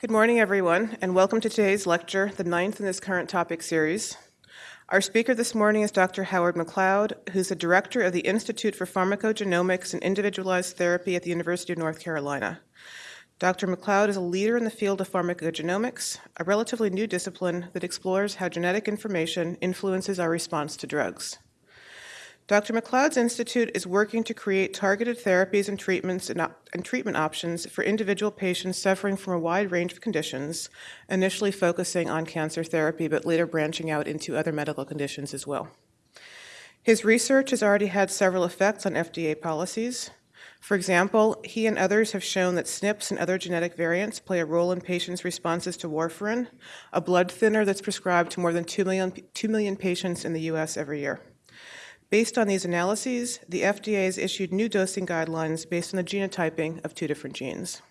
Good morning, everyone, and welcome to today's lecture, the ninth in this current topic series. Our speaker this morning is Dr. Howard McLeod, who's the director of the Institute for Pharmacogenomics and Individualized Therapy at the University of North Carolina. Dr. McLeod is a leader in the field of pharmacogenomics, a relatively new discipline that explores how genetic information influences our response to drugs. Dr. McLeod's institute is working to create targeted therapies and treatments and, and, treatment options for individual patients suffering from a wide range of conditions, initially focusing on cancer therapy, but later branching out into other medical conditions as well. His research has already had several effects on FDA policies. For example, he and others have shown that SNPs and other genetic variants play a role in patients' responses to warfarin, a blood thinner that's prescribed to more than 2 million, 2 million patients in the US every year. Based on these analyses, the FDA has issued new dosing guidelines based on the genotyping of two different genes.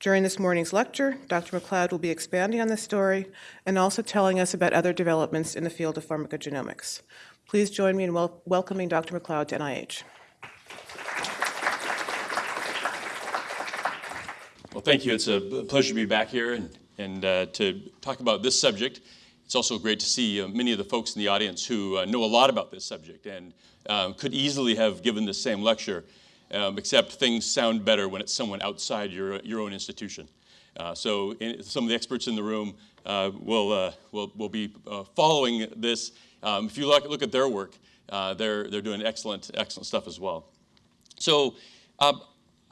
During this morning's lecture, Dr. McLeod will be expanding on this story and also telling us about other developments in the field of pharmacogenomics. Please join me in wel welcoming Dr. McLeod to NIH. Well, thank you. It's a pleasure to be back here and, and uh, to talk about this subject. It's also great to see uh, many of the folks in the audience who uh, know a lot about this subject and um, could easily have given the same lecture, um, except things sound better when it's someone outside your, your own institution. Uh, so in, some of the experts in the room uh, will, uh, will, will be uh, following this. Um, if you look, look at their work, they're, they're doing excellent, excellent stuff as well. So um,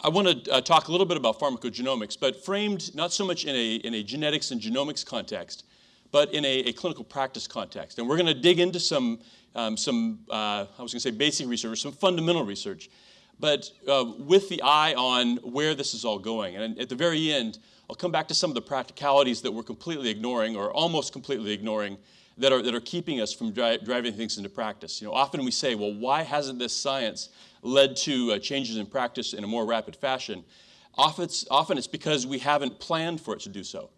I want to talk a little bit about pharmacogenomics, but framed not so much in a, in a genetics and genomics context, but in a, a clinical practice context. And we're going to dig into some, um, some uh, I was going to say basic research, some fundamental research, but uh, with the eye on where this is all going. And at the very end, I'll come back to some of the practicalities that we're completely ignoring or almost completely ignoring that are, that are keeping us from dri driving things into practice. You know, often we say, well, why hasn't this science led to uh, changes in practice in a more rapid fashion? Often it's, often it's because we haven't planned for it to do so.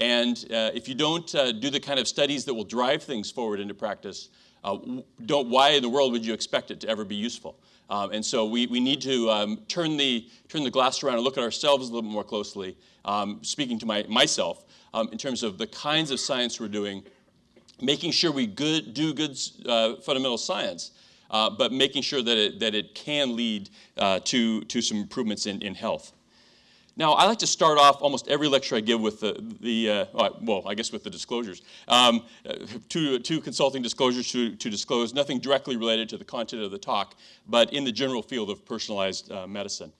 And uh, if you don't uh, do the kind of studies that will drive things forward into practice, uh, don't, why in the world would you expect it to ever be useful? Um, and so we, we need to um, turn, the, turn the glass around and look at ourselves a little more closely, um, speaking to my, myself, um, in terms of the kinds of science we're doing, making sure we good, do good uh, fundamental science, uh, but making sure that it, that it can lead uh, to, to some improvements in, in health. Now, I like to start off almost every lecture I give with the, the uh, well, I guess with the disclosures. Um, two, two consulting disclosures to, to disclose, nothing directly related to the content of the talk, but in the general field of personalized uh, medicine.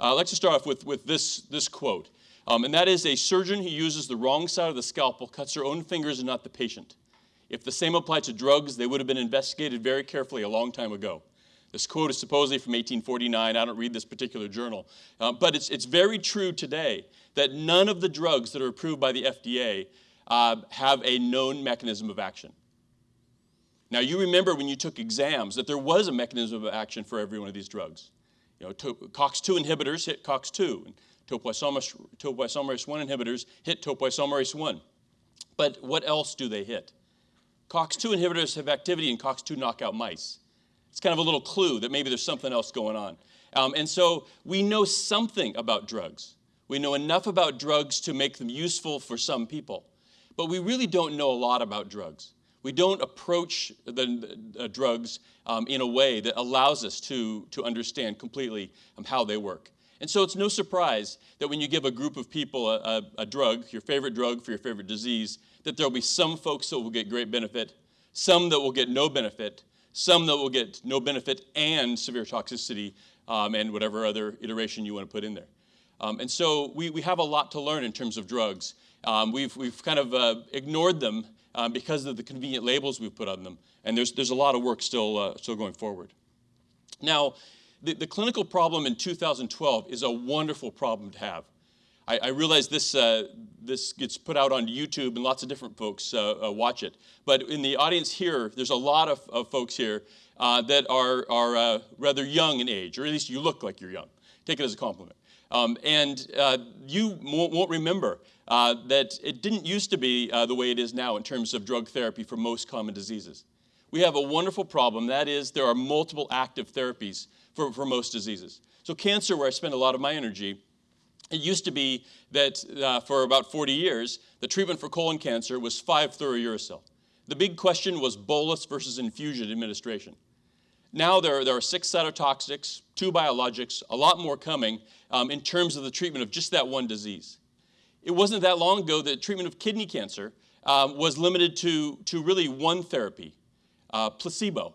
Uh, I'd like to start off with, with this, this quote, um, and that is, a surgeon who uses the wrong side of the scalpel cuts her own fingers and not the patient. If the same applied to drugs, they would have been investigated very carefully a long time ago. This quote is supposedly from 1849. I don't read this particular journal. Uh, but it's, it's very true today that none of the drugs that are approved by the FDA uh, have a known mechanism of action. Now, you remember when you took exams that there was a mechanism of action for every one of these drugs. You know, COX-2 inhibitors hit COX-2, and topoisomerase, topoisomerase 1 inhibitors hit topoisomerase 1. But what else do they hit? COX-2 inhibitors have activity in COX-2 knockout mice. It's kind of a little clue that maybe there's something else going on. Um, and so we know something about drugs. We know enough about drugs to make them useful for some people. But we really don't know a lot about drugs. We don't approach the uh, drugs um, in a way that allows us to, to understand completely um, how they work. And so it's no surprise that when you give a group of people a, a, a drug, your favorite drug for your favorite disease, that there'll be some folks that will get great benefit, some that will get no benefit, some that will get no benefit and severe toxicity um, and whatever other iteration you want to put in there. Um, and so we, we have a lot to learn in terms of drugs. Um, we've, we've kind of uh, ignored them um, because of the convenient labels we've put on them. And there's, there's a lot of work still, uh, still going forward. Now, the, the clinical problem in 2012 is a wonderful problem to have. I, I realize this, uh, this gets put out on YouTube and lots of different folks uh, uh, watch it. But in the audience here, there's a lot of, of folks here uh, that are, are uh, rather young in age, or at least you look like you're young. Take it as a compliment. Um, and you won't, won't remember that it didn't used to be the way it is now in terms of drug therapy for most common diseases. We have a wonderful problem. That is, there are multiple active therapies for, for most diseases. So cancer, where I spend a lot of my energy, It used to be that uh, for about 40 years, the treatment for colon cancer was 5-fluorouracil. The big question was bolus versus infusion administration. Now there, there are six cytotoxics, two biologics, a lot more coming um, in terms of the treatment of just that one disease. It wasn't that long ago that treatment of kidney cancer um, was limited to, to really one therapy, uh, placebo,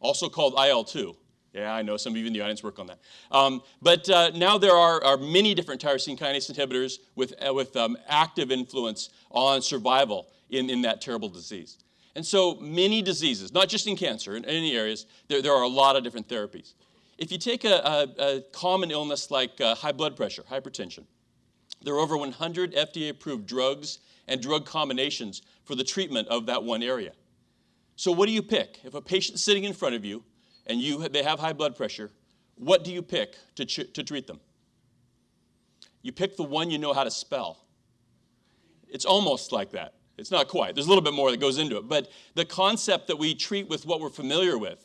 also called IL-2. Yeah, I know some of you in the audience work on that. Um, but uh, now there are, are, many different tyrosine kinase inhibitors with, uh, with um, active influence on survival in, in that terrible disease. And so many diseases, not just in cancer, in any areas, there, there are a lot of different therapies. If you take a, a, a common illness like uh, high blood pressure, hypertension, there are over 100 FDA-approved drugs and drug combinations for the treatment of that one area. So what do you pick? If a patient's sitting in front of you and you, they have high blood pressure, what do you pick to, to treat them? You pick the one you know how to spell. It's almost like that. It's not quite. There's a little bit more that goes into it. But the concept that we treat with what we're familiar with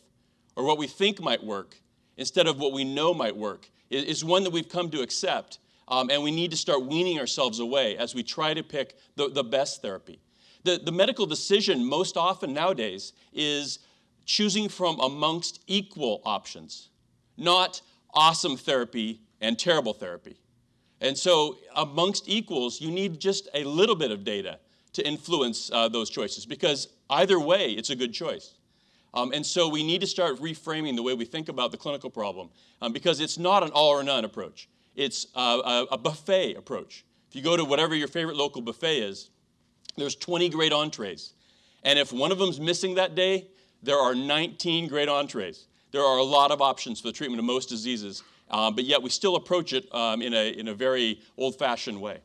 or what we think might work instead of what we know might work is, one that we've come to accept. Um, and we need to start weaning ourselves away as we try to pick the, the best therapy. The, the medical decision most often nowadays is choosing from amongst equal options, not awesome therapy and terrible therapy. And so amongst equals, you need just a little bit of data to influence uh, those choices because either way, it's a good choice. Um, and so we need to start reframing the way we think about the clinical problem um, because it's not an all or none approach. It's a, a, a buffet approach. If you go to whatever your favorite local buffet is, there's 20 great entrees. And if one of them's missing that day, there are 19 great entrees. There are a lot of options for the treatment of most diseases, um, but yet we still approach it um, in, a, in a very old-fashioned way.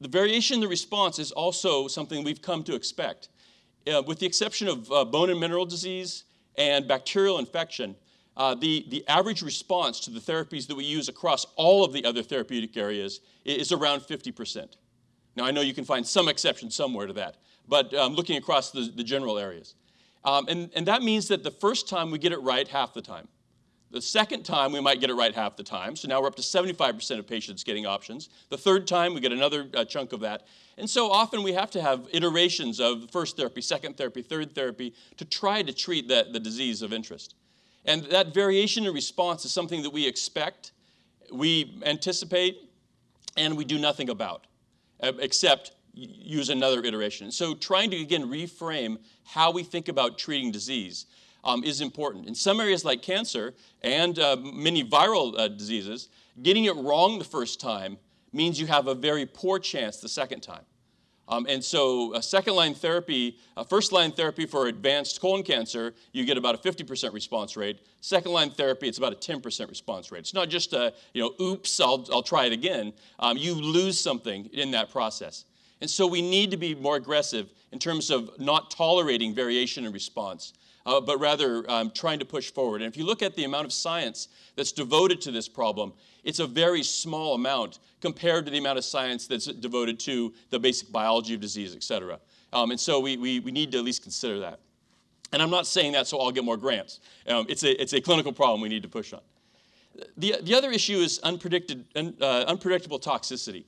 The variation in the response is also something we've come to expect. Uh, with the exception of uh, bone and mineral disease and bacterial infection, uh, the, the average response to the therapies that we use across all of the other therapeutic areas is around 50%. Now, I know you can find some exception somewhere to that, but um, looking across the, the general areas. Um, and, and that means that the first time we get it right half the time. The second time, we might get it right half the time. So now we're up to 75% of patients getting options. The third time, we get another uh, chunk of that. And so often we have to have iterations of first therapy, second therapy, third therapy to try to treat the, the disease of interest. And that variation in response is something that we expect, we anticipate, and we do nothing about, uh, except use another iteration. So trying to, again, reframe how we think about treating disease um, is important. In some areas like cancer and uh, many viral uh, diseases, getting it wrong the first time means you have a very poor chance the second time. Um, and so a second line therapy, a first line therapy for advanced colon cancer, you get about a 50% response rate. Second line therapy, it's about a 10% response rate. It's not just a, you know, oops, I'll, I'll try it again. Um, you lose something in that process. And so we need to be more aggressive in terms of not tolerating variation in response uh, but rather um, trying to push forward. And if you look at the amount of science that's devoted to this problem, it's a very small amount compared to the amount of science that's devoted to the basic biology of disease, et cetera. Um, and so we, we, we need to at least consider that. And I'm not saying that so I'll get more grants. Um, it's, a, it's a clinical problem we need to push on. The, the other issue is unpredicted, uh, unpredictable toxicity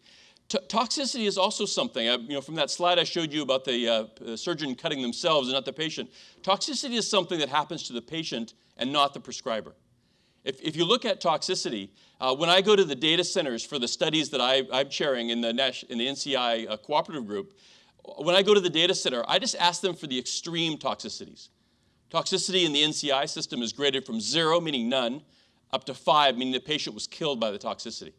toxicity is also something, uh, you know, from that slide I showed you about the uh, surgeon cutting themselves and not the patient. Toxicity is something that happens to the patient and not the prescriber. If, if you look at toxicity, uh, when I go to the data centers for the studies that I, am chairing in the, in the NCI uh, cooperative group, when I go to the data center, I just ask them for the extreme toxicities. Toxicity in the NCI system is graded from zero, meaning none, up to five, meaning the patient was killed by the toxicity.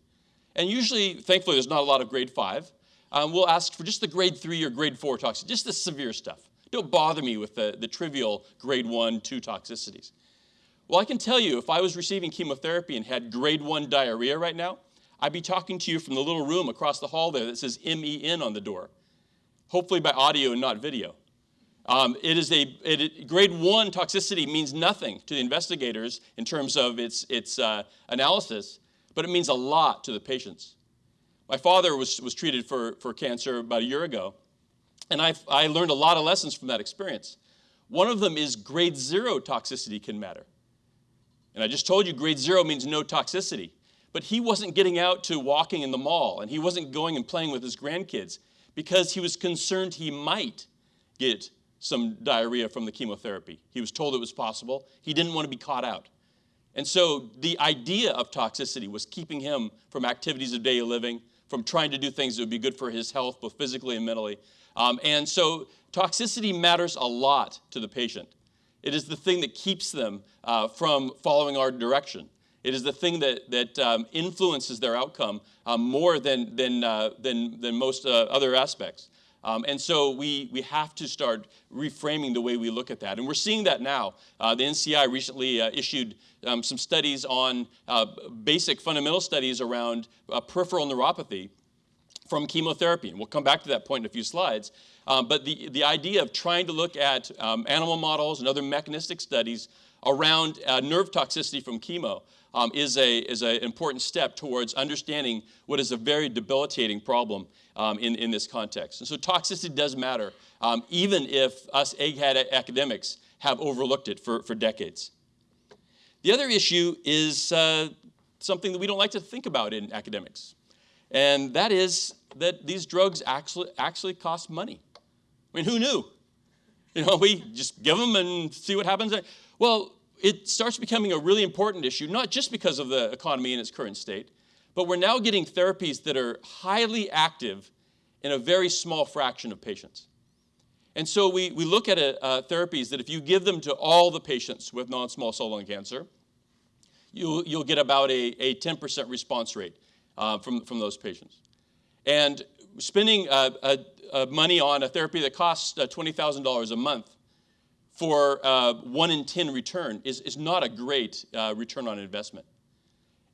And usually, thankfully, there's not a lot of grade five. Um, we'll ask for just the grade three or grade four toxicity, just the severe stuff. Don't bother me with the, the trivial grade one, two toxicities. Well, I can tell you, if I was receiving chemotherapy and had grade one diarrhea right now, I'd be talking to you from the little room across the hall there that says MEN on the door, hopefully by audio and not video. Um, it is a it, grade one toxicity means nothing to the investigators in terms of its its uh, analysis, but it means a lot to the patients. My father was, was treated for, for cancer about a year ago, and I, I learned a lot of lessons from that experience. One of them is grade zero toxicity can matter. And I just told you grade zero means no toxicity. but he wasn't getting out to walking in the mall and he wasn't going and playing with his grandkids because he was concerned he might get some diarrhea from the chemotherapy. He was told it was possible. He didn't want to be caught out. And so the idea of toxicity was keeping him from activities of daily living, from trying to do things that would be good for his health, both physically and mentally. Um, and so toxicity matters a lot to the patient. It is the thing that keeps them uh, from following our direction. It is the thing that, that um, influences their outcome um, more than, than, uh, than, than most uh, other aspects. Um, and so we, we have to start reframing the way we look at that. And we're seeing that now. Uh, the NCI recently uh, issued um, some studies on uh, basic fundamental studies around uh, peripheral neuropathy from chemotherapy. And we'll come back to that point in a few slides. Um, but the, the idea of trying to look at um, animal models and other mechanistic studies around uh, nerve toxicity from chemo um, is an is a important step towards understanding what is a very debilitating problem um, in, in this context. And so toxicity does matter, um, even if us egghead academics have overlooked it for, for decades. The other issue is uh, something that we don't like to think about in academics, and that is that these drugs actually, actually cost money. I mean, who knew? You know, we just give them and see what happens. Well, it starts becoming a really important issue, not just because of the economy in its current state, but we're now getting therapies that are highly active in a very small fraction of patients. And so we, we look at a, uh, therapies that if you give them to all the patients with non-small cell lung cancer, you'll, you'll get about a, a 10% response rate uh, from, from those patients. And spending uh, money on a therapy that costs uh, $20,000 a month for uh, one in 10 return is, is not a great uh, return on investment.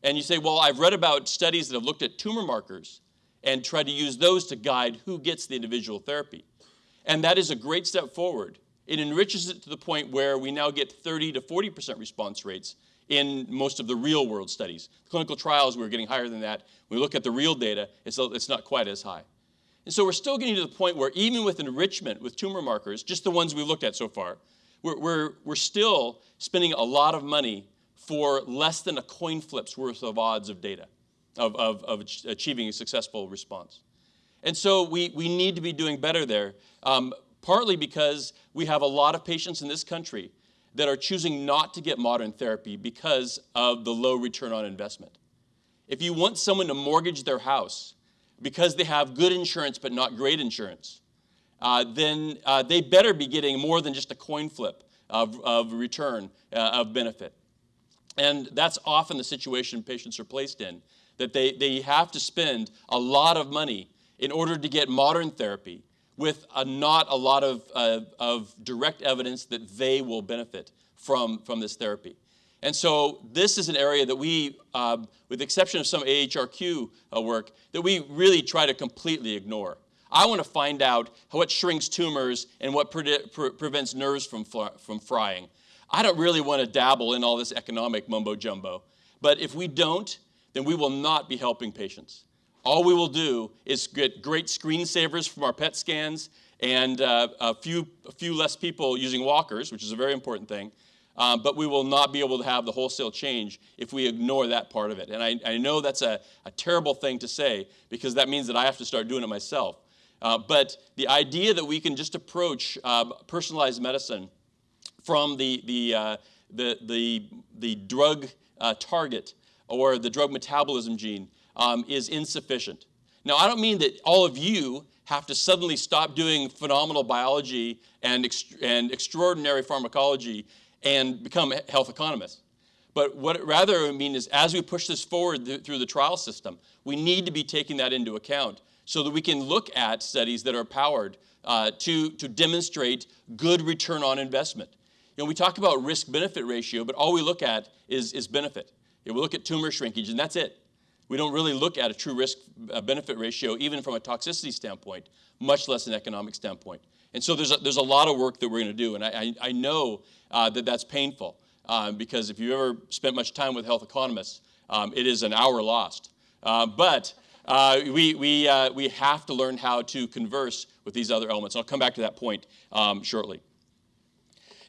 And you say, well, I've read about studies that have looked at tumor markers and tried to use those to guide who gets the individual therapy. And that is a great step forward. It enriches it to the point where we now get 30 to 40% response rates in most of the real world studies. Clinical trials, we're getting higher than that. When we look at the real data, it's, it's not quite as high. And so we're still getting to the point where even with enrichment with tumor markers, just the ones we've looked at so far, we're, we're, we're still spending a lot of money for less than a coin flip's worth of odds of data, of, of, of achieving a successful response. And so we, we need to be doing better there, um, partly because we have a lot of patients in this country that are choosing not to get modern therapy because of the low return on investment. If you want someone to mortgage their house because they have good insurance but not great insurance, uh, then uh, they better be getting more than just a coin flip of, of return uh, of benefit. And that's often the situation patients are placed in, that they, they have to spend a lot of money in order to get modern therapy with a, not a lot of, uh, of direct evidence that they will benefit from, from this therapy. And so this is an area that we, uh, with the exception of some AHRQ uh, work, that we really try to completely ignore. I want to find out what shrinks tumors and what pre pre prevents nerves from, from frying. I don't really want to dabble in all this economic mumbo jumbo. But if we don't, then we will not be helping patients. All we will do is get great screensavers from our PET scans and uh, a, few, a few less people using walkers, which is a very important thing. Um, but we will not be able to have the wholesale change if we ignore that part of it. And I, I know that's a, a terrible thing to say because that means that I have to start doing it myself. Uh, but the idea that we can just approach uh, personalized medicine from the, the, uh, the, the, the, drug uh, target or the drug metabolism gene um, is insufficient. Now, I don't mean that all of you have to suddenly stop doing phenomenal biology and, and extraordinary pharmacology and become health economists. But what rather I mean is as we push this forward th through the trial system, we need to be taking that into account so that we can look at studies that are powered uh, to, to demonstrate good return on investment. You know, we talk about risk-benefit ratio, but all we look at is, is benefit. You know, we look at tumor shrinkage, and that's it. We don't really look at a true risk-benefit uh, ratio, even from a toxicity standpoint, much less an economic standpoint. And so there's a, there's a lot of work that we're going to do, and I, I, I know uh, that that's painful, um, because if you've ever spent much time with health economists, um, it is an hour lost. Uh, but uh, we, we, uh, we have to learn how to converse with these other elements. I'll come back to that point um, shortly.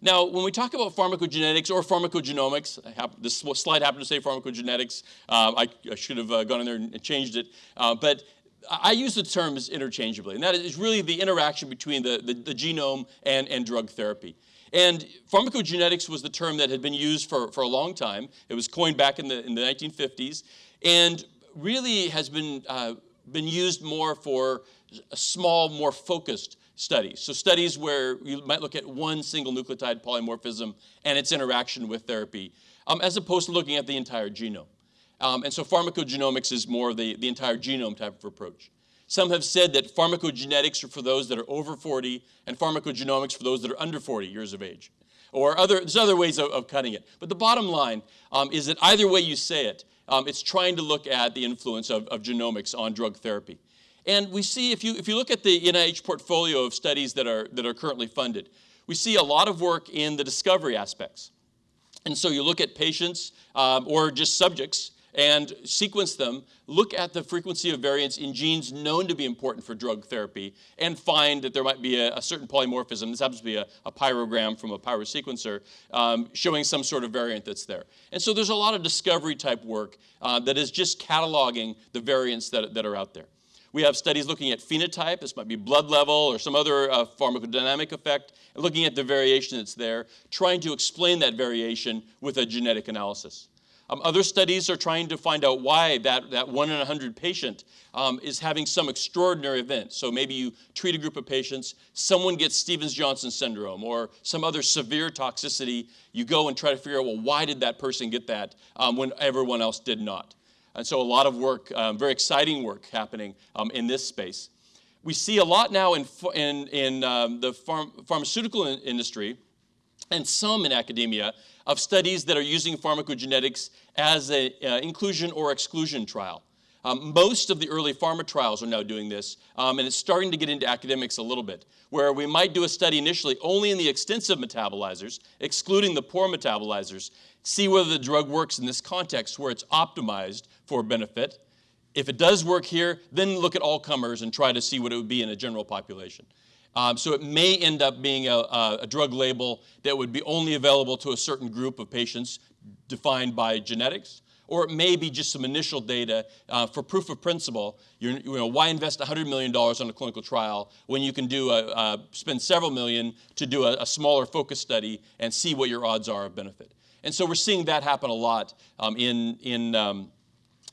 Now, when we talk about pharmacogenetics or pharmacogenomics, this slide happened to say pharmacogenetics. Um, I, I, should have uh, gone in there and changed it. Uh, but I use the terms interchangeably, and that is really the interaction between the, the, the, genome and, and drug therapy. And pharmacogenetics was the term that had been used for, for a long time. It was coined back in the, in the 1950s, and really has been, uh, been used more for a small, more focused studies. So studies where you might look at one single nucleotide polymorphism and its interaction with therapy, um, as opposed to looking at the entire genome. Um, and so pharmacogenomics is more the, the entire genome type of approach. Some have said that pharmacogenetics are for those that are over 40 and pharmacogenomics for those that are under 40 years of age. Or other, there's other ways of, of cutting it. But the bottom line um, is that either way you say it, um, it's trying to look at the influence of, of genomics on drug therapy. And we see, if you, if you look at the NIH portfolio of studies that are, that are currently funded, we see a lot of work in the discovery aspects. And so you look at patients um, or just subjects and sequence them, look at the frequency of variants in genes known to be important for drug therapy, and find that there might be a, a certain polymorphism. This happens to be a, a pyrogram from a pyrosequencer um, showing some sort of variant that's there. And so there's a lot of discovery type work uh, that is just cataloging the variants that, that are out there. We have studies looking at phenotype, this might be blood level or some other uh, pharmacodynamic effect, looking at the variation that's there, trying to explain that variation with a genetic analysis. Um, other studies are trying to find out why that, that one in a 100 patient um, is having some extraordinary event. So maybe you treat a group of patients, someone gets Stevens-Johnson syndrome or some other severe toxicity. You go and try to figure out, well, why did that person get that um, when everyone else did not? And so a lot of work, um, very exciting work happening um, in this space. We see a lot now in, in, in um, the pharm pharmaceutical industry and some in academia of studies that are using pharmacogenetics as an uh, inclusion or exclusion trial. Um, most of the early pharma trials are now doing this, um, and it's starting to get into academics a little bit, where we might do a study initially only in the extensive metabolizers, excluding the poor metabolizers, see whether the drug works in this context where it's optimized for benefit. If it does work here, then look at all comers and try to see what it would be in a general population. Um, so it may end up being a, a, drug label that would be only available to a certain group of patients defined by genetics, or it may be just some initial data uh, for proof of principle. You're, you know, why invest $100 million on a clinical trial when you can do a, uh, spend several million to do a, a, smaller focus study and see what your odds are of benefit? And so we're seeing that happen a lot um, in, in, um,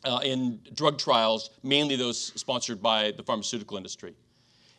uh, in drug trials, mainly those sponsored by the pharmaceutical industry.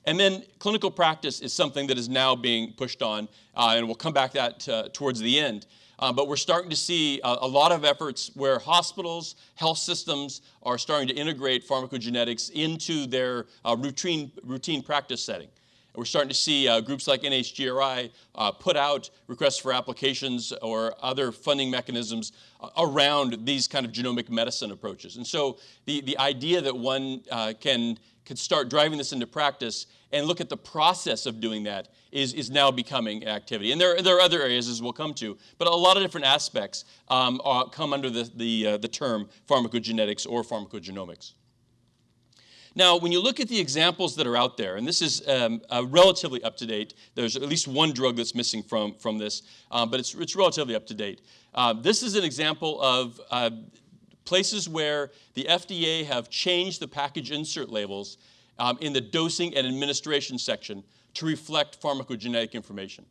And then clinical practice is something that is now being pushed on, uh, and we'll come back to that uh, towards the end. Uh, but we're starting to see a, a, lot of efforts where hospitals, health systems are starting to integrate pharmacogenetics into their uh, routine, routine practice setting. And we're starting to see uh, groups like NHGRI uh, put out requests for applications or other funding mechanisms around these kind of genomic medicine approaches. And so the, the idea that one can could start driving this into practice and look at the process of doing that is, is now becoming activity. And there, there are other areas as we'll come to, but a lot of different aspects um, are, come under the, the, uh, the term pharmacogenetics or pharmacogenomics. Now, when you look at the examples that are out there, and this is um, uh, relatively up to date, there's at least one drug that's missing from, from this, um, but it's, it's relatively up to date. Uh, this is an example of uh, places where the FDA have changed the package insert labels um, in the dosing and administration section to reflect pharmacogenetic information.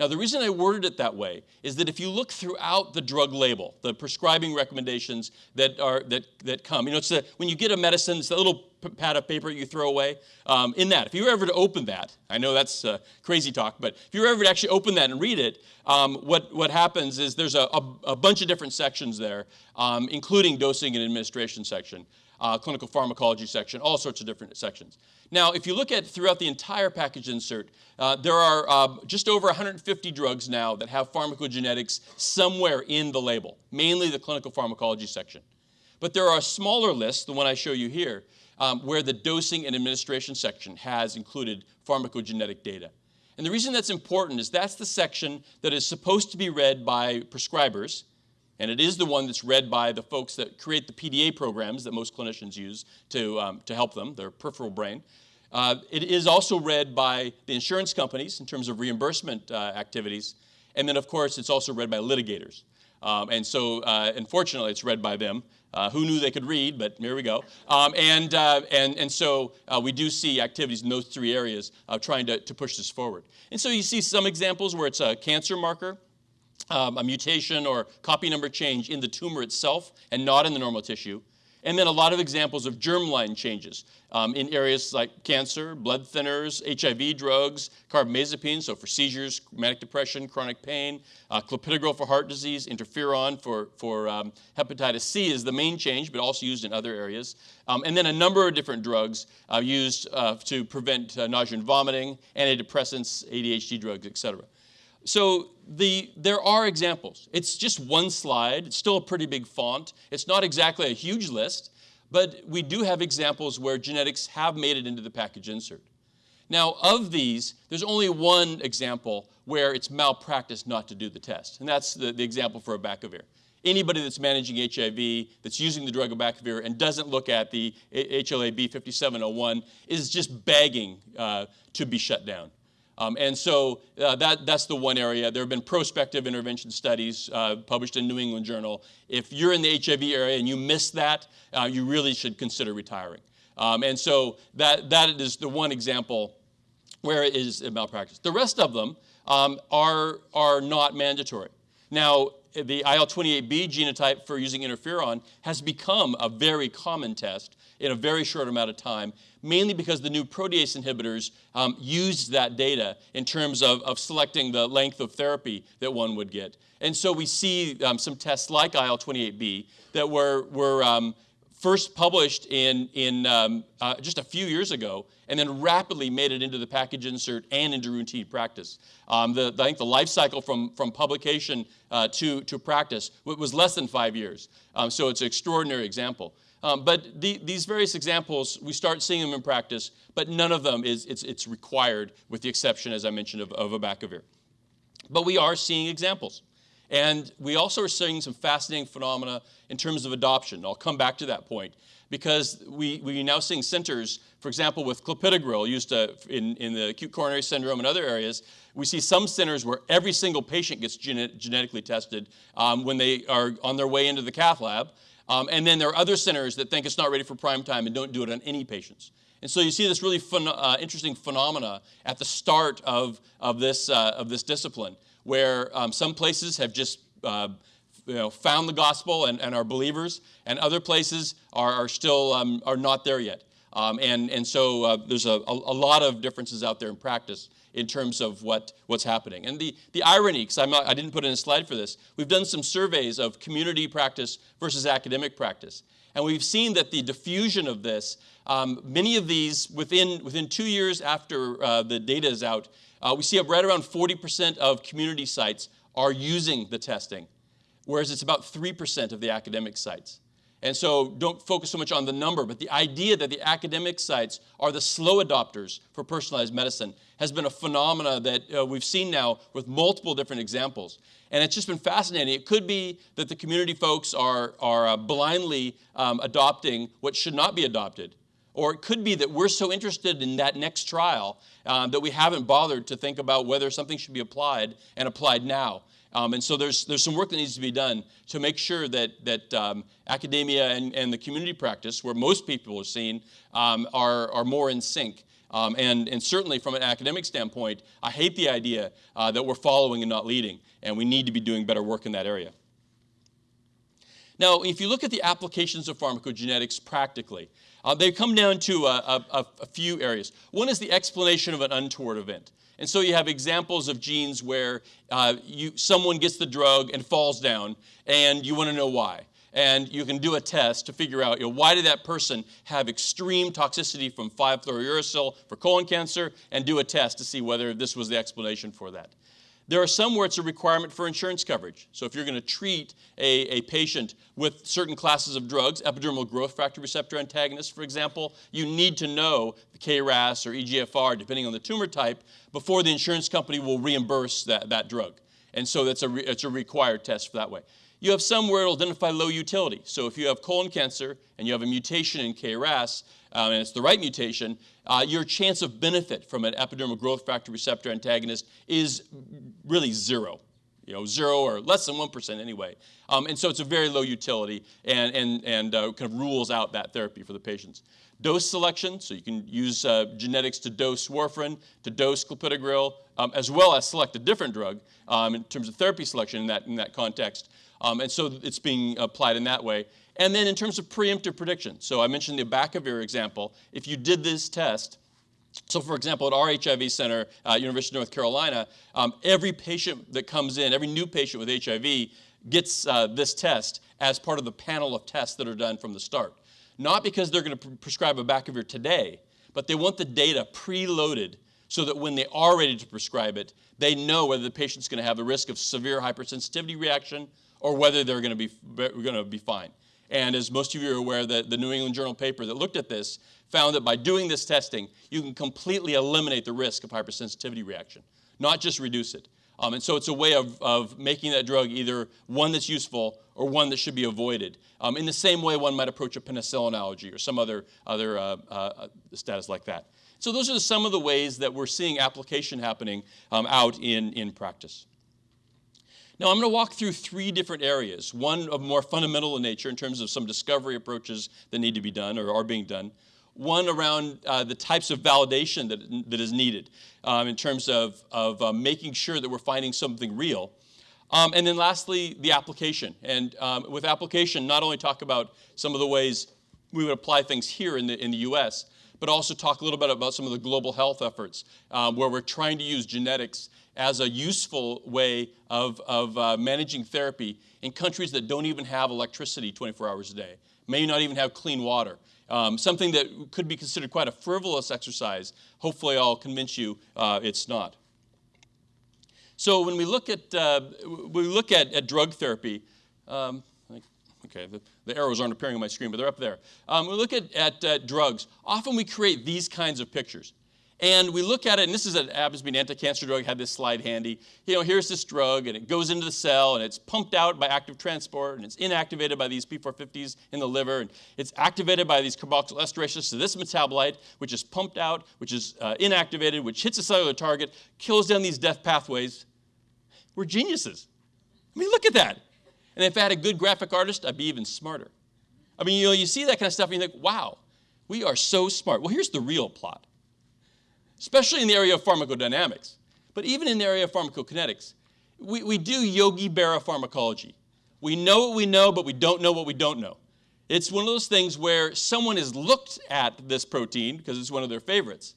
Now, the reason I worded it that way is that if you look throughout the drug label, the prescribing recommendations that, are, that, that come, you know, it's the, when you get a medicine, it's that little pad of paper you throw away. Um, in that, if you were ever to open that, I know that's uh, crazy talk, but if you were ever to actually open that and read it, um, what, what happens is there's a, a, a bunch of different sections there, um, including dosing and administration section uh, clinical pharmacology section, all sorts of different sections. Now, if you look at throughout the entire package insert, uh, there are uh, just over 150 drugs now that have pharmacogenetics somewhere in the label, mainly the clinical pharmacology section. But there are smaller lists, the one I show you here, um, where the dosing and administration section has included pharmacogenetic data. And the reason that's important is that's the section that is supposed to be read by prescribers and it is the one that's read by the folks that create the PDA programs that most clinicians use to, um, to help them, their peripheral brain. Uh, it is also read by the insurance companies in terms of reimbursement uh, activities. And then, of course, it's also read by litigators. Um, and so, uh, unfortunately, it's read by them. Uh, who knew they could read, but here we go. Um, and, uh, and, and so uh, we do see activities in those three areas trying to, to push this forward. And so you see some examples where it's a cancer marker, um, a mutation or copy number change in the tumor itself and not in the normal tissue. And then a lot of examples of germline changes um, in areas like cancer, blood thinners, HIV drugs, carbamazepine, so for seizures, manic depression, chronic pain, uh, clopidogrel for heart disease, interferon for, for um, hepatitis C is the main change, but also used in other areas. Um, and then a number of different drugs uh, used uh, to prevent uh, nausea and vomiting, antidepressants, ADHD drugs, et cetera. So the, there are examples. It's just one slide. It's still a pretty big font. It's not exactly a huge list, but we do have examples where genetics have made it into the package insert. Now, of these, there's only one example where it's malpractice not to do the test, and that's the, the example for abacavir. Anybody that's managing HIV, that's using the drug abacavir, and doesn't look at the HLA-B 5701 is just begging uh, to be shut down. Um, and so uh, that, that's the one area. There have been prospective intervention studies uh, published in New England Journal. If you're in the HIV area and you miss that, uh, you really should consider retiring. Um, and so that, that is the one example where it is malpractice. The rest of them um, are, are not mandatory. Now, the IL-28B genotype for using interferon has become a very common test in a very short amount of time, mainly because the new protease inhibitors um, used that data in terms of, of selecting the length of therapy that one would get. And so we see um, some tests like IL-28B that were, were um, first published in, in um, uh, just a few years ago and then rapidly made it into the package insert and into routine practice. Um, the, I think the life cycle from, from publication uh, to, to practice was less than five years. Um, so it's an extraordinary example. Um, but the, these various examples, we start seeing them in practice, but none of them is it's, it's required, with the exception, as I mentioned, of, of abacavir. But we are seeing examples. And we also are seeing some fascinating phenomena in terms of adoption. I'll come back to that point because we, we're now seeing centers, for example, with clopidogrel used to, in, in the acute coronary syndrome and other areas, we see some centers where every single patient gets genetically tested um, when they are on their way into the cath lab. Um, and then there are other centers that think it's not ready for prime time and don't do it on any patients. And so you see this really uh, interesting phenomena at the start of, of, this, uh, of this discipline, where um, some places have just uh, you know, found the gospel and, and are believers, and other places are, are still um, are not there yet. Um, and, and so uh, there's a, a, lot of differences out there in practice in terms of what, what's happening. And the, the irony, because I didn't put in a slide for this, we've done some surveys of community practice versus academic practice. And we've seen that the diffusion of this, um, many of these within, within two years after uh, the data is out, uh, we see right around 40% of community sites are using the testing, whereas it's about 3% of the academic sites. And so don't focus so much on the number, but the idea that the academic sites are the slow adopters for personalized medicine has been a phenomena that uh, we've seen now with multiple different examples. And it's just been fascinating. It could be that the community folks are, are uh, blindly um, adopting what should not be adopted. Or it could be that we're so interested in that next trial um, that we haven't bothered to think about whether something should be applied and applied now. Um, and so there's, there's some work that needs to be done to make sure that, that um, academia and, and the community practice, where most people are seen, um, are, are more in sync. Um, and, and certainly from an academic standpoint, I hate the idea uh, that we're following and not leading, and we need to be doing better work in that area. Now, if you look at the applications of pharmacogenetics practically, uh, they come down to a, a, a, few areas. One is the explanation of an untoward event. And so you have examples of genes where uh, you, someone gets the drug and falls down, and you want to know why. And you can do a test to figure out, you know, why did that person have extreme toxicity from 5-fluorouracil for colon cancer, and do a test to see whether this was the explanation for that. There are some where it's a requirement for insurance coverage. So if you're going to treat a, a patient with certain classes of drugs, epidermal growth factor receptor antagonists, for example, you need to know the KRAS or EGFR, depending on the tumor type, before the insurance company will reimburse that, that drug. And so that's a, it's a required test for that way. You have some where it'll identify low utility. So if you have colon cancer and you have a mutation in KRAS, um, and it's the right mutation, uh, your chance of benefit from an epidermal growth factor receptor antagonist is really zero. you know, zero or less than 1% anyway. Um, and so it's a very low utility and, and, and uh, kind of rules out that therapy for the patients. Dose selection, so you can use uh, genetics to dose warfarin, to dose clopidogrel, um, as well as select a different drug um, in terms of therapy selection in that, in that context. Um, and so it's being applied in that way. And then in terms of preemptive prediction, so I mentioned the abacavir example. If you did this test, so, for example, at our HIV center, uh, University of North Carolina, um, every patient that comes in, every new patient with HIV, gets uh, this test as part of the panel of tests that are done from the start. Not because they're going to pre prescribe abacavir today, but they want the data preloaded so that when they are ready to prescribe it, they know whether the patient's going to have a risk of severe hypersensitivity reaction or whether they're going to be, going to be fine. And as most of you are aware, the, the New England Journal paper that looked at this found that by doing this testing, you can completely eliminate the risk of hypersensitivity reaction, not just reduce it. Um, and so it's a way of, of making that drug either one that's useful or one that should be avoided. Um, in the same way one might approach a penicillin allergy or some other, other uh, uh, status like that. So those are some of the ways that we're seeing application happening um, out in, in practice. Now, I'm going to walk through three different areas. One of more fundamental in nature in terms of some discovery approaches that need to be done or are being done. One around uh, the types of validation that, that is needed um, in terms of, of uh, making sure that we're finding something real. Um, and then lastly, the application. And um, with application, not only talk about some of the ways we would apply things here in the, in the US, but also talk a little bit about some of the global health efforts um, where we're trying to use genetics as a useful way of, of uh, managing therapy in countries that don't even have electricity 24 hours a day, may not even have clean water. Um, something that could be considered quite a frivolous exercise. Hopefully, I'll convince you uh, it's not. So when we look at uh, we look at, at drug therapy, um, okay, the, the, arrows aren't appearing on my screen, but they're up there. Um, we look at, at uh, drugs. Often we create these kinds of pictures. And we look at it, and this is an Abasmine anti-cancer drug, I had this slide handy. You know, here's this drug, and it goes into the cell, and it's pumped out by active transport, and it's inactivated by these P450s in the liver, and it's activated by these carboxyl esterases to this metabolite, which is pumped out, which is uh, inactivated, which hits a cellular target, kills down these death pathways. We're geniuses. I mean, look at that. And if I had a good graphic artist, I'd be even smarter. I mean, you know, you see that kind of stuff, and you think, wow, we are so smart. Well, here's the real plot especially in the area of pharmacodynamics, but even in the area of pharmacokinetics. We, we do Yogi Berra pharmacology. We know what we know, but we don't know what we don't know. It's one of those things where someone has looked at this protein because it's one of their favorites,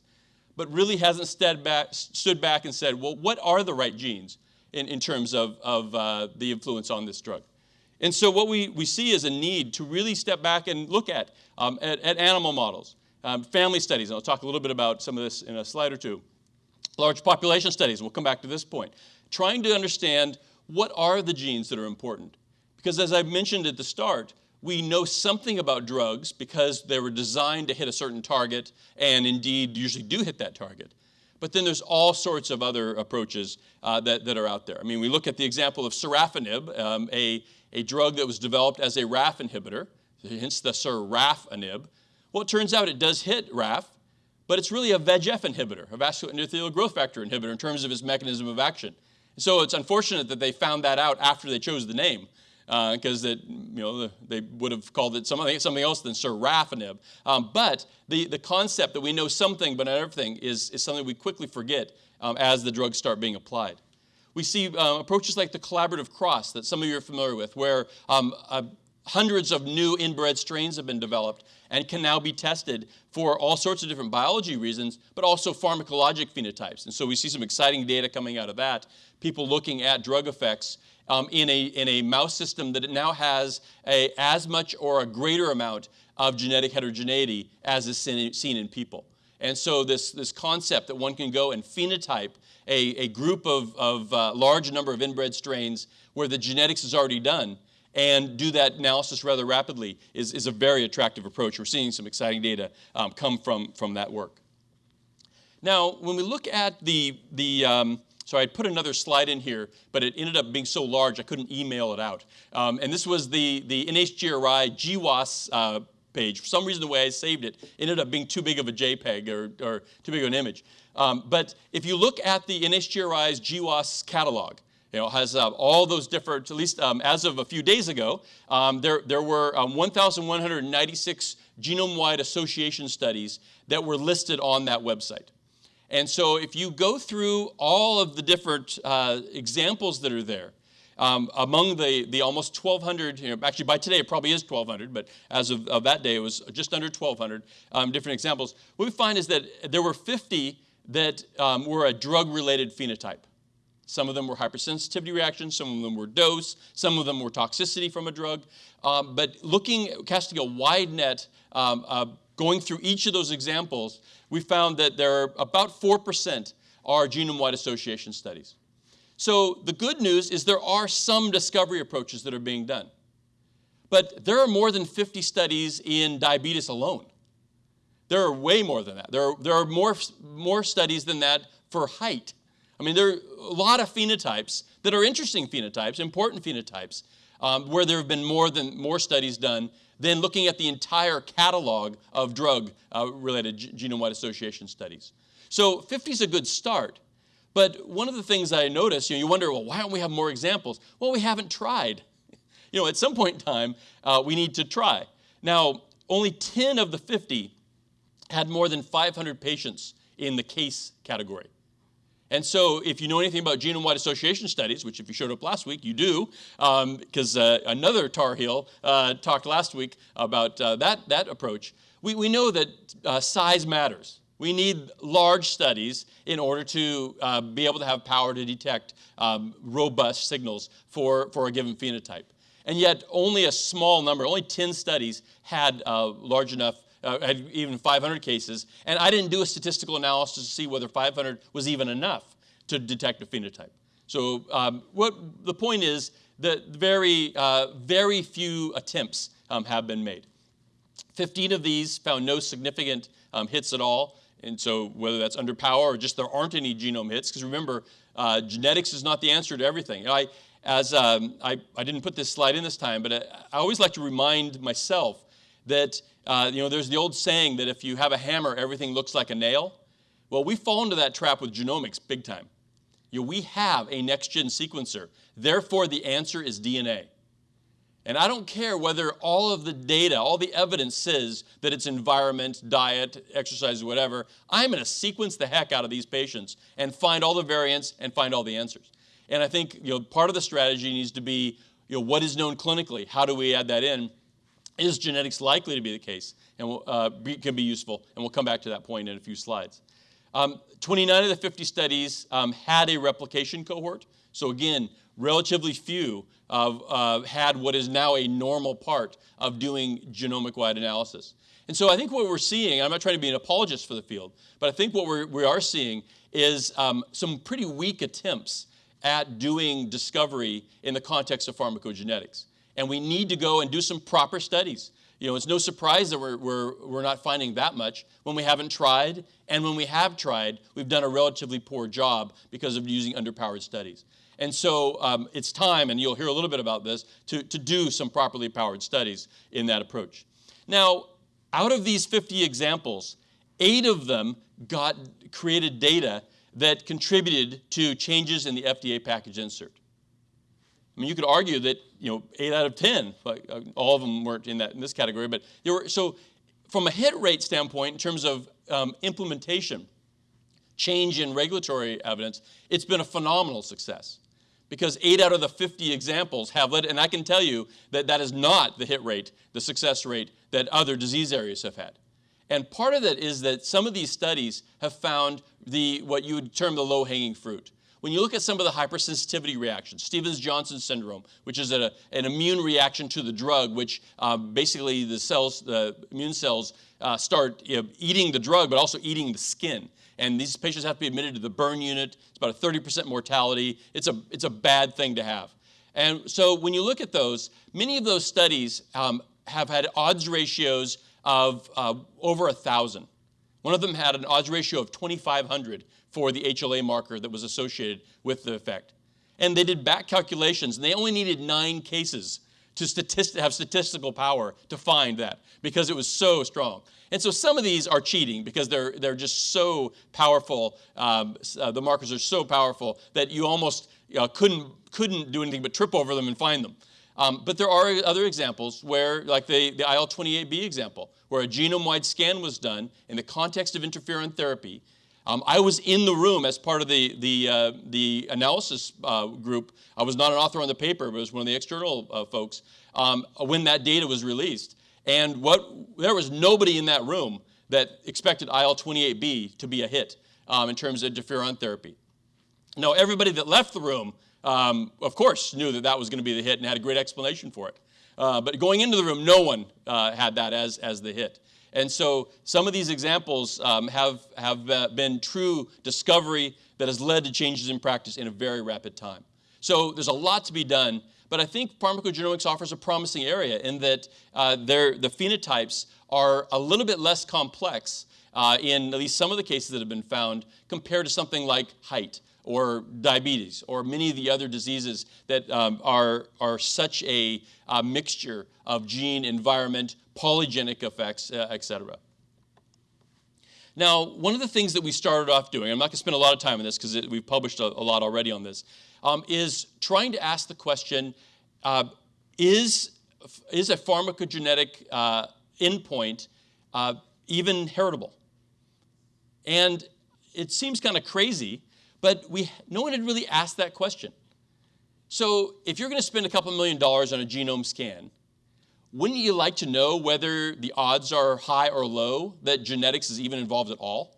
but really hasn't stood back, stood back and said, well, what are the right genes in, in terms of, of uh, the influence on this drug? And so what we, we see is a need to really step back and look at, um, at, at animal models, um, family studies, and I'll talk a little bit about some of this in a slide or two. Large population studies, we'll come back to this point. Trying to understand what are the genes that are important. Because as I mentioned at the start, we know something about drugs because they were designed to hit a certain target and indeed usually do hit that target. But then there's all sorts of other approaches uh, that, that are out there. I mean, we look at the example of sorafenib, um, a, a drug that was developed as a RAF inhibitor, hence the Sir sorafenib. Well, it turns out it does hit RAF, but it's really a VEGF inhibitor, a vascular endothelial growth factor inhibitor in terms of its mechanism of action. So it's unfortunate that they found that out after they chose the name, because uh, you know they would have called it something, something else than sorafenib. Um, but the, the concept that we know something but not everything is, is something we quickly forget um, as the drugs start being applied. We see um, approaches like the collaborative cross that some of you are familiar with, where um, hundreds of new inbred strains have been developed and can now be tested for all sorts of different biology reasons, but also pharmacologic phenotypes. And so we see some exciting data coming out of that, people looking at drug effects um, in, a, in a mouse system that it now has a, as much or a greater amount of genetic heterogeneity as is seen in people. And so this, this concept that one can go and phenotype a, a group of, of uh, large number of inbred strains where the genetics is already done and do that analysis rather rapidly is, is a very attractive approach. We're seeing some exciting data um, come from, from that work. Now, when we look at the, the um, so I put another slide in here, but it ended up being so large I couldn't email it out. Um, and this was the, the NHGRI GWAS uh, page. For some reason, the way I saved it ended up being too big of a JPEG or, or too big of an image. Um, but if you look at the NHGRI's GWAS catalog, you know, has uh, all those different, at least um, as of a few days ago, um, there, there were um, 1,196 genome-wide association studies that were listed on that website. And so if you go through all of the different uh, examples that are there, um, among the, the almost 1,200, you know, actually by today it probably is 1,200, but as of, of, that day it was just under 1,200 um, different examples. What we find is that there were 50 that um, were a drug-related phenotype. Some of them were hypersensitivity reactions, some of them were dose, some of them were toxicity from a drug. Um, but looking, casting a wide net, um, uh, going through each of those examples, we found that there are about 4% are genome-wide association studies. So the good news is there are some discovery approaches that are being done. But there are more than 50 studies in diabetes alone. There are way more than that. There are, there are more, more studies than that for height. I mean, there are a lot of phenotypes that are interesting phenotypes, important phenotypes, um, where there have been more than more studies done than looking at the entire catalog of drug-related uh, genome-wide association studies. So 50 is a good start. But one of the things I noticed, you know, you wonder, well, why don't we have more examples? Well, we haven't tried. You know, at some point in time, uh, we need to try. Now, only 10 of the 50 had more than 500 patients in the case category. And so if you know anything about genome-wide association studies, which if you showed up last week, you do, because um, uh, another Tar Heel uh, talked last week about uh, that, that approach, we, we know that uh, size matters. We need large studies in order to uh, be able to have power to detect um, robust signals for, for a given phenotype. And yet only a small number, only 10 studies had uh, large enough uh, had even 500 cases, and I didn't do a statistical analysis to see whether 500 was even enough to detect a phenotype. So um, what the point is that very, uh, very few attempts um, have been made. 15 of these found no significant um, hits at all, and so whether that's under power or just there aren't any genome hits, because remember, uh, genetics is not the answer to everything. I, as um, I, I didn't put this slide in this time, but I, I always like to remind myself that uh, you know, there's the old saying that if you have a hammer, everything looks like a nail. Well, we fall into that trap with genomics big time. You know, we have a next-gen sequencer. Therefore, the answer is DNA. And I don't care whether all of the data, all the evidence says that it's environment, diet, exercise, whatever. I'm going to sequence the heck out of these patients and find all the variants and find all the answers. And I think you know, part of the strategy needs to be you know, what is known clinically? How do we add that in? Is genetics likely to be the case and will, uh, be, can be useful? And we'll come back to that point in a few slides. Um, 29 of the 50 studies um, had a replication cohort. So again, relatively few uh, had what is now a normal part of doing genomic-wide analysis. And so I think what we're seeing, I'm not trying to be an apologist for the field, but I think what we're, we are seeing is um, some pretty weak attempts at doing discovery in the context of pharmacogenetics and we need to go and do some proper studies. You know, it's no surprise that we're, we're, we're not finding that much when we haven't tried, and when we have tried, we've done a relatively poor job because of using underpowered studies. And so um, it's time, and you'll hear a little bit about this, to, to do some properly powered studies in that approach. Now, out of these 50 examples, eight of them got created data that contributed to changes in the FDA package insert. I mean, you could argue that you know eight out of ten, like, uh, all of them weren't in that in this category, but there were so from a hit rate standpoint in terms of um, implementation, change in regulatory evidence, it's been a phenomenal success because eight out of the 50 examples have led, and I can tell you that that is not the hit rate, the success rate that other disease areas have had. And part of that is that some of these studies have found the what you would term the low-hanging fruit. When you look at some of the hypersensitivity reactions, Stevens-Johnson syndrome, which is a, an immune reaction to the drug, which um, basically the cells, the immune cells uh, start you know, eating the drug, but also eating the skin. And these patients have to be admitted to the burn unit. It's about a 30% mortality. It's a, it's a bad thing to have. And so when you look at those, many of those studies um, have had odds ratios of uh, over 1,000. One of them had an odds ratio of 2,500 for the HLA marker that was associated with the effect. And they did back calculations, and they only needed nine cases to have statistical power to find that because it was so strong. And so some of these are cheating because they're, they're just so powerful. Um, uh, the markers are so powerful that you almost, uh, couldn't, couldn't do anything but trip over them and find them. Um, but there are other examples where, like the, the IL-28B example, where a genome-wide scan was done in the context of interferon therapy. Um, I was in the room as part of the, the, uh, the analysis uh, group. I was not an author on the paper, but was one of the external uh, folks um, when that data was released. And what, there was nobody in that room that expected IL-28B to be a hit um, in terms of interferon therapy. Now, everybody that left the room um, of course, knew that that was going to be the hit and had a great explanation for it. Uh, but going into the room, no one uh, had that as, as the hit. And so some of these examples um, have, have uh, been true discovery that has led to changes in practice in a very rapid time. So there's a lot to be done, but I think pharmacogenomics offers a promising area in that uh, the phenotypes are a little bit less complex uh, in at least some of the cases that have been found compared to something like height or diabetes or many of the other diseases that um, are, are such a uh, mixture of gene, environment, polygenic effects, uh, et cetera. Now, one of the things that we started off doing, I'm not going to spend a lot of time on this because we've published a, a, lot already on this, um, is trying to ask the question, uh, is, is a pharmacogenetic uh, endpoint uh, even heritable? And it seems kind of crazy but we, no one had really asked that question. So if you're going to spend a couple million dollars on a genome scan, wouldn't you like to know whether the odds are high or low that genetics is even involved at all?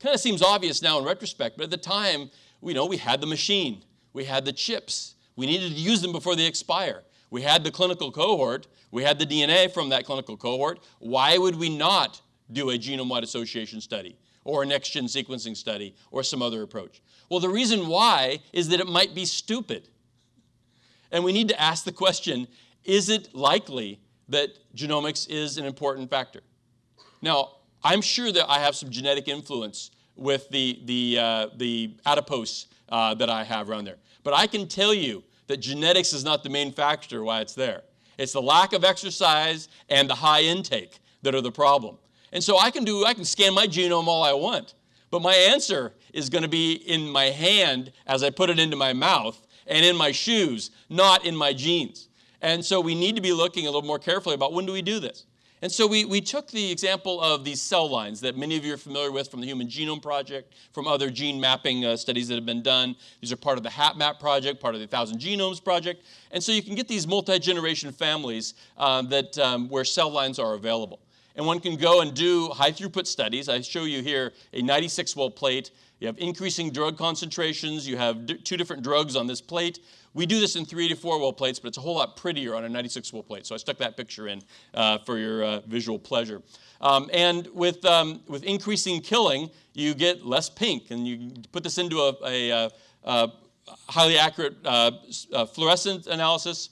Kind of seems obvious now in retrospect, but at the time, you know, we had the machine, we had the chips, we needed to use them before they expire. We had the clinical cohort, we had the DNA from that clinical cohort. Why would we not do a genome-wide association study? or a next-gen sequencing study or some other approach? Well, the reason why is that it might be stupid. And we need to ask the question, is it likely that genomics is an important factor? Now, I'm sure that I have some genetic influence with the, the, uh, the adipose uh, that I have around there. But I can tell you that genetics is not the main factor why it's there. It's the lack of exercise and the high intake that are the problem. And so I can do, I can scan my genome all I want, but my answer is going to be in my hand as I put it into my mouth and in my shoes, not in my genes. And so we need to be looking a little more carefully about when do we do this. And so we, we took the example of these cell lines that many of you are familiar with from the Human Genome Project, from other gene mapping uh, studies that have been done. These are part of the HapMap project, part of the Thousand Genomes Project. And so you can get these multi-generation families uh, that, um, where cell lines are available and one can go and do high throughput studies. I show you here a 96 well plate. You have increasing drug concentrations. You have two different drugs on this plate. We do this in three to four well plates, but it's a whole lot prettier on a 96 well plate. So I stuck that picture in uh, for your uh, visual pleasure. Um, and with, um, with increasing killing, you get less pink. And you put this into a, a, a, a highly accurate uh, uh fluorescent analysis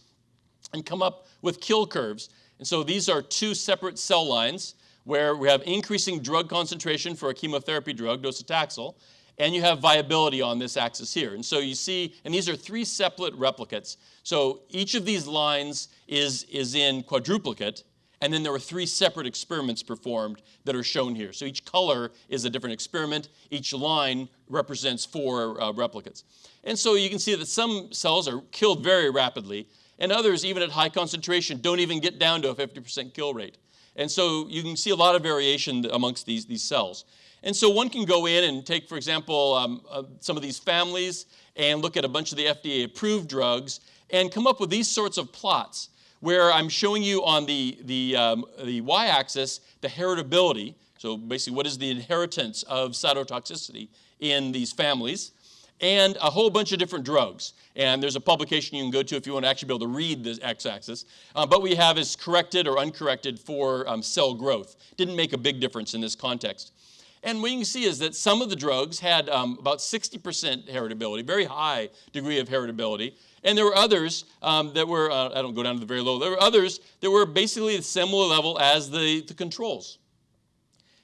and come up with kill curves. And so these are two separate cell lines where we have increasing drug concentration for a chemotherapy drug, docetaxel, and you have viability on this axis here. And so you see, and these are three separate replicates. So each of these lines is, is in quadruplicate, and then there were three separate experiments performed that are shown here. So each color is a different experiment. Each line represents four uh, replicates. And so you can see that some cells are killed very rapidly, and others, even at high concentration, don't even get down to a 50% kill rate. And so you can see a lot of variation amongst these, these cells. And so one can go in and take, for example, um, uh, some of these families and look at a bunch of the FDA-approved drugs and come up with these sorts of plots where I'm showing you on the, the, um, the y-axis the heritability, so basically what is the inheritance of cytotoxicity in these families, and a whole bunch of different drugs. And there's a publication you can go to if you want to actually be able to read the x-axis. Uh, but we have is corrected or uncorrected for um, cell growth. Didn't make a big difference in this context. And what you can see is that some of the drugs had um, about 60% heritability, very high degree of heritability. And there were others um, that were, uh, I don't go down to the very low, there were others that were basically a similar level as the, the controls.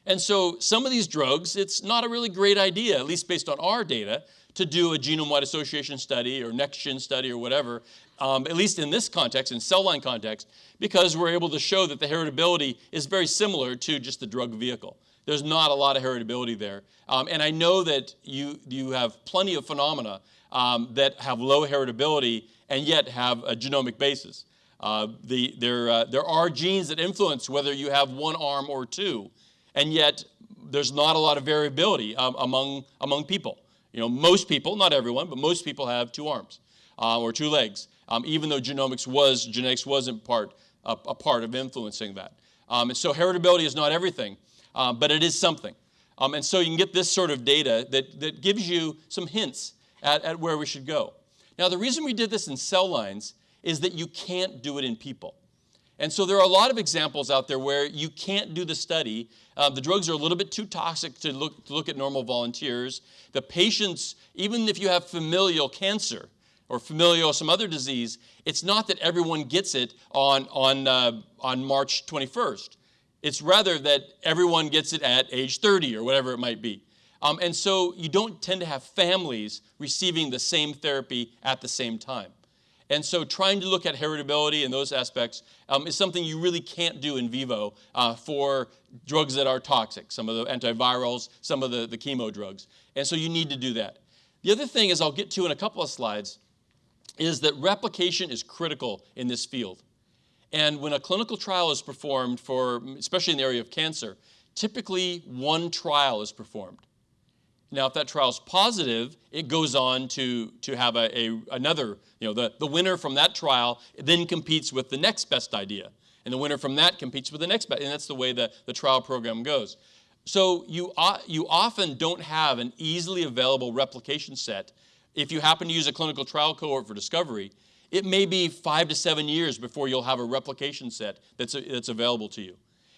And so some of these drugs, it's not a really great idea, at least based on our data, to do a genome-wide association study or next-gen study or whatever, um, at least in this context, in cell line context, because we're able to show that the heritability is very similar to just the drug vehicle. There's not a lot of heritability there. Um, and I know that you, you have plenty of phenomena um, that have low heritability and yet have a genomic basis. Uh, the, there, uh, there are genes that influence whether you have one arm or two, and yet there's not a lot of variability um, among, among people. You know, most people, not everyone, but most people have two arms uh, or two legs, um, even though genomics was, genetics wasn't part, a, a part of influencing that. Um, and so heritability is not everything, um, but it is something. Um, and so you can get this sort of data that, that gives you some hints at, at where we should go. Now, the reason we did this in cell lines is that you can't do it in people. And so there are a lot of examples out there where you can't do the study. Uh, the drugs are a little bit too toxic to look, to look at normal volunteers. The patients, even if you have familial cancer or familial some other disease, it's not that everyone gets it on, on, uh, on March 21st. It's rather that everyone gets it at age 30 or whatever it might be. Um, and so you don't tend to have families receiving the same therapy at the same time. And so trying to look at heritability and those aspects um, is something you really can't do in vivo uh, for drugs that are toxic, some of the antivirals, some of the, the chemo drugs. And so you need to do that. The other thing is I'll get to in a couple of slides is that replication is critical in this field. And when a clinical trial is performed for, especially in the area of cancer, typically one trial is performed. Now, if that trial is positive, it goes on to, to have a, a, another, you know, the, the winner from that trial then competes with the next best idea. And the winner from that competes with the next best, and that's the way the, the trial program goes. So you, you often don't have an easily available replication set. If you happen to use a clinical trial cohort for discovery, it may be five to seven years before you'll have a replication set that's, that's available to you.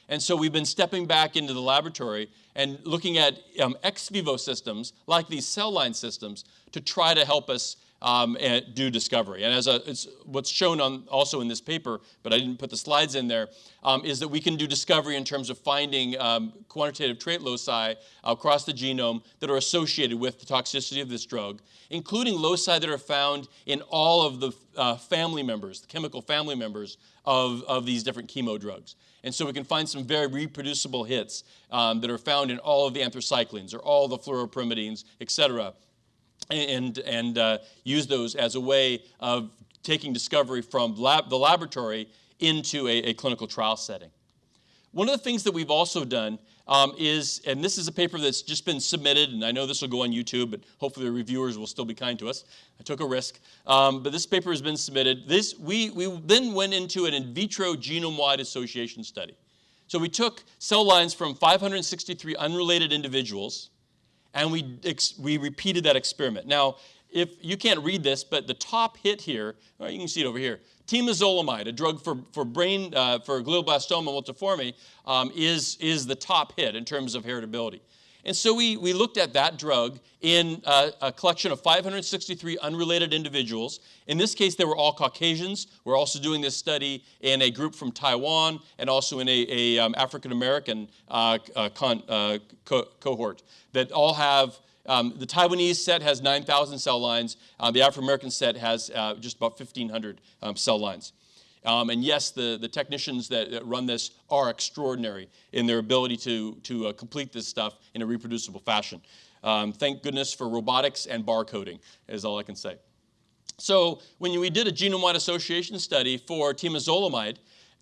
And so we've been stepping back into the laboratory and looking at um, ex vivo systems like these cell line systems to try to help us um, do discovery. And as a, it's what's shown on also in this paper, but I didn't put the slides in there, um, is that we can do discovery in terms of finding um, quantitative trait loci across the genome that are associated with the toxicity of this drug, including loci that are found in all of the uh, family members, the chemical family members of, of these different chemo drugs. And so we can find some very reproducible hits um, that are found in all of the anthracyclines or all the fluoropyrimidines, et cetera, and, and uh, use those as a way of taking discovery from lab, the laboratory into a, a clinical trial setting. One of the things that we've also done um, is, and this is a paper that's just been submitted, and I know this will go on YouTube, but hopefully the reviewers will still be kind to us. I took a risk. Um, but this paper has been submitted. This, we, we then went into an in vitro genome-wide association study. So we took cell lines from 563 unrelated individuals, and we, we repeated that experiment. Now, if you can't read this, but the top hit here, you can see it over here, temozolomide, a drug for, for brain, uh, for glioblastoma multiforme, um, is, is the top hit in terms of heritability. And so we, we looked at that drug in uh, a collection of 563 unrelated individuals. In this case, they were all Caucasians. We're also doing this study in a group from Taiwan and also in a, a um, African American uh, uh, uh, co cohort that all have um, the Taiwanese set has 9,000 cell lines. Uh, the African American set has uh, just about 1,500 um, cell lines. Um, and yes, the, the technicians that, that, run this are extraordinary in their ability to, to uh, complete this stuff in a reproducible fashion. Um, thank goodness for robotics and barcoding, is all I can say. So when we did a genome-wide association study for temozolomide,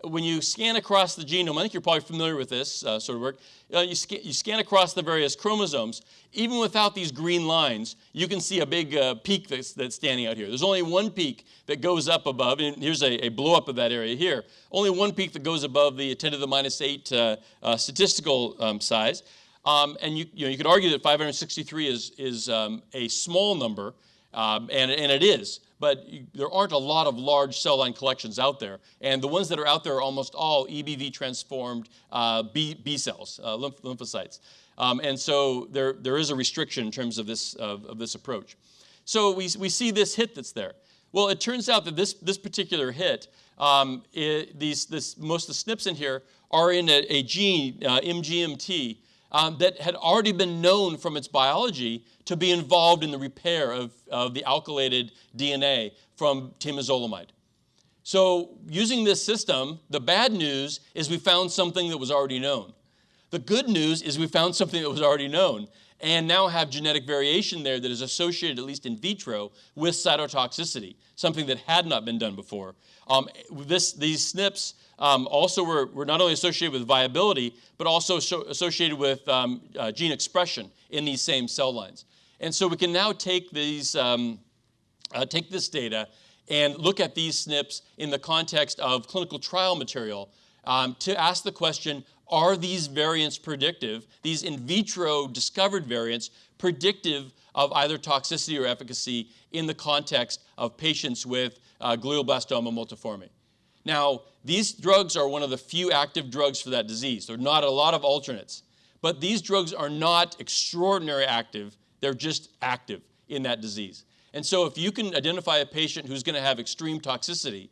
when you scan across the genome, I think you're probably familiar with this uh, sort of work, uh, you, sc you, scan across the various chromosomes, even without these green lines, you can see a big uh, peak that's, that's, standing out here. There's only one peak that goes up above, and here's a, a blow up of that area here. Only one peak that goes above the 10 to the minus 8 uh, uh, statistical um, size. Um, and you, you, know, you could argue that 563 is, is um, a small number, um, and, and it is but there aren't a lot of large cell line collections out there. And the ones that are out there are almost all EBV transformed uh, B, B, cells, uh, lymph lymphocytes. Um, and so there, there is a restriction in terms of this, of, of this approach. So we, we see this hit that's there. Well, it turns out that this, this particular hit, um, it, these, this, most of the SNPs in here are in a, a gene, uh, MGMT, um, that had already been known from its biology to be involved in the repair of, of the alkylated DNA from temozolomide. So using this system, the bad news is we found something that was already known. The good news is we found something that was already known and now have genetic variation there that is associated, at least in vitro, with cytotoxicity, something that had not been done before. Um, this, these SNPs um, also were, were, not only associated with viability, but also so associated with um, uh, gene expression in these same cell lines. And so we can now take, these, um, uh, take this data and look at these SNPs in the context of clinical trial material um, to ask the question, are these variants predictive, these in vitro discovered variants, predictive of either toxicity or efficacy in the context of patients with uh, glioblastoma multiforme? Now, these drugs are one of the few active drugs for that disease. There are not a lot of alternates. But these drugs are not extraordinary active, they're just active in that disease. And so if you can identify a patient who's going to have extreme toxicity,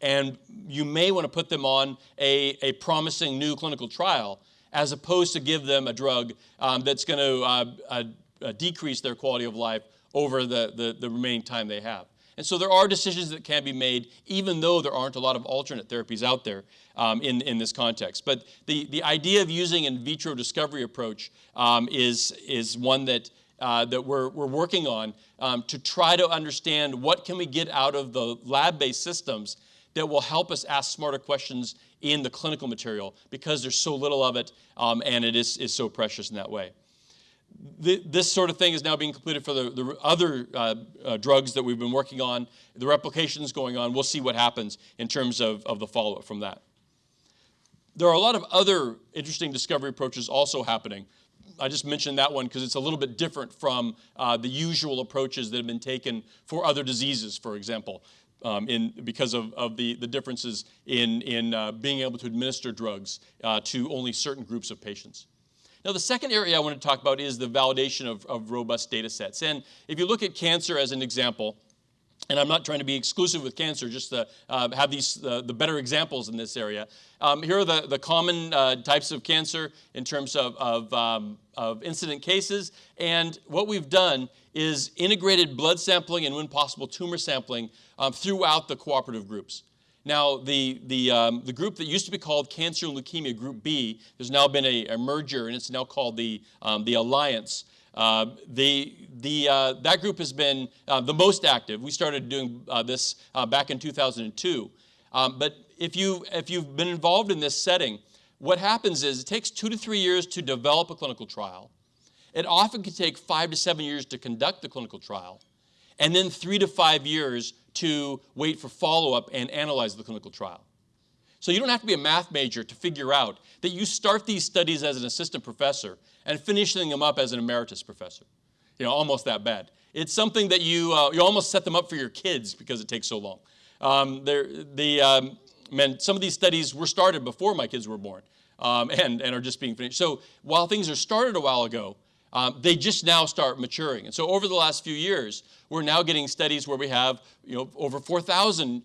and you may want to put them on a, a promising new clinical trial, as opposed to give them a drug um, that's going to uh, uh, uh, decrease their quality of life over the, the, the remaining time they have. And so there are decisions that can be made, even though there aren't a lot of alternate therapies out there um, in, in this context. But the, the idea of using in vitro discovery approach um, is, is one that, uh, that we're, we're working on um, to try to understand what can we get out of the lab-based systems that will help us ask smarter questions in the clinical material because there's so little of it um, and it is, is so precious in that way this sort of thing is now being completed for the, the other uh, uh, drugs that we've been working on. The replication is going on. We'll see what happens in terms of, of the follow-up from that. There are a lot of other interesting discovery approaches also happening. I just mentioned that one because it's a little bit different from uh, the usual approaches that have been taken for other diseases, for example, um, in, because of, of the, the differences in, in uh, being able to administer drugs uh, to only certain groups of patients. Now, the second area I want to talk about is the validation of, of robust data sets. And if you look at cancer as an example, and I'm not trying to be exclusive with cancer, just to uh, have these, uh, the better examples in this area. Um, here are the, the common uh, types of cancer in terms of, of, um, of, incident cases. And what we've done is integrated blood sampling and when possible tumor sampling um, throughout the cooperative groups. Now, the, the, um, the group that used to be called Cancer and Leukemia Group B, there's now been a, a merger, and it's now called the, um, the Alliance. Uh, the, the, uh, that group has been uh, the most active. We started doing uh, this uh, back in 2002. Um, but if, you, if you've been involved in this setting, what happens is it takes two to three years to develop a clinical trial. It often can take five to seven years to conduct the clinical trial, and then three to five years to wait for follow-up and analyze the clinical trial. So you don't have to be a math major to figure out that you start these studies as an assistant professor and finishing them up as an emeritus professor. You know, almost that bad. It's something that you, uh, you almost set them up for your kids because it takes so long. Um, the, um, man, some of these studies were started before my kids were born um, and, and are just being finished. So while things are started a while ago, um, they just now start maturing. And so over the last few years, we're now getting studies where we have you know, over 4,000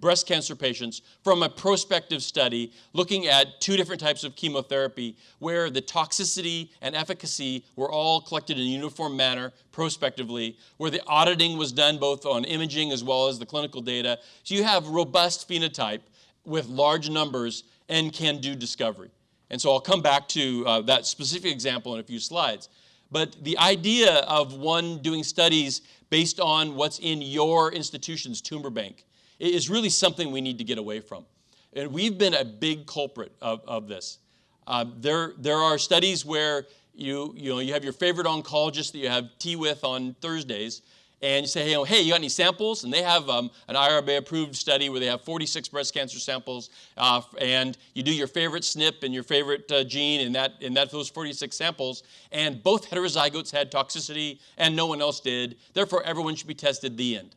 breast cancer patients from a prospective study looking at two different types of chemotherapy where the toxicity and efficacy were all collected in a uniform manner prospectively, where the auditing was done both on imaging as well as the clinical data. So you have robust phenotype with large numbers and can do discovery. And so I'll come back to uh, that specific example in a few slides. But the idea of one doing studies based on what's in your institution's tumor bank is really something we need to get away from. And we've been a big culprit of, of this. Uh, there, there are studies where you, you, know, you have your favorite oncologist that you have tea with on Thursdays, and you say, hey, hey, you got any samples? And they have um, an IRB approved study where they have 46 breast cancer samples, uh, and you do your favorite SNP and your favorite uh, gene in that in that those 46 samples, and both heterozygotes had toxicity, and no one else did. Therefore, everyone should be tested. The end.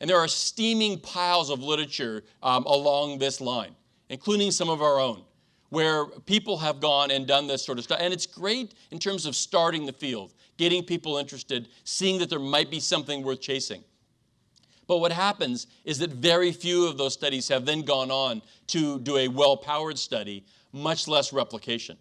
And there are steaming piles of literature um, along this line, including some of our own where people have gone and done this sort of stuff. And it's great in terms of starting the field getting people interested, seeing that there might be something worth chasing. But what happens is that very few of those studies have then gone on to do a well-powered study, much less replication.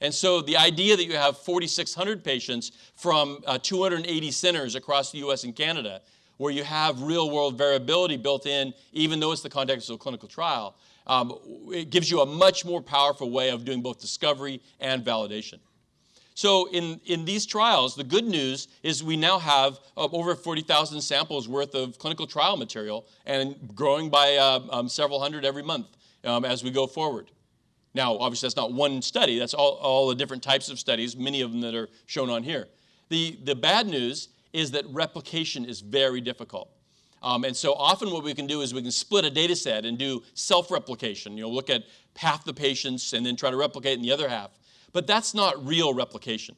And so the idea that you have 4,600 patients from uh, 280 centers across the US and Canada, where you have real-world variability built in, even though it's the context of a clinical trial, um, it gives you a much more powerful way of doing both discovery and validation. So in, in these trials, the good news is we now have uh, over 40,000 samples worth of clinical trial material and growing by uh, um, several hundred every month um, as we go forward. Now, obviously, that's not one study. That's all, all the different types of studies, many of them that are shown on here. The, the bad news is that replication is very difficult. Um, and so often what we can do is we can split a data set and do self-replication. You know, look at half the patients and then try to replicate in the other half. But that's not real replication.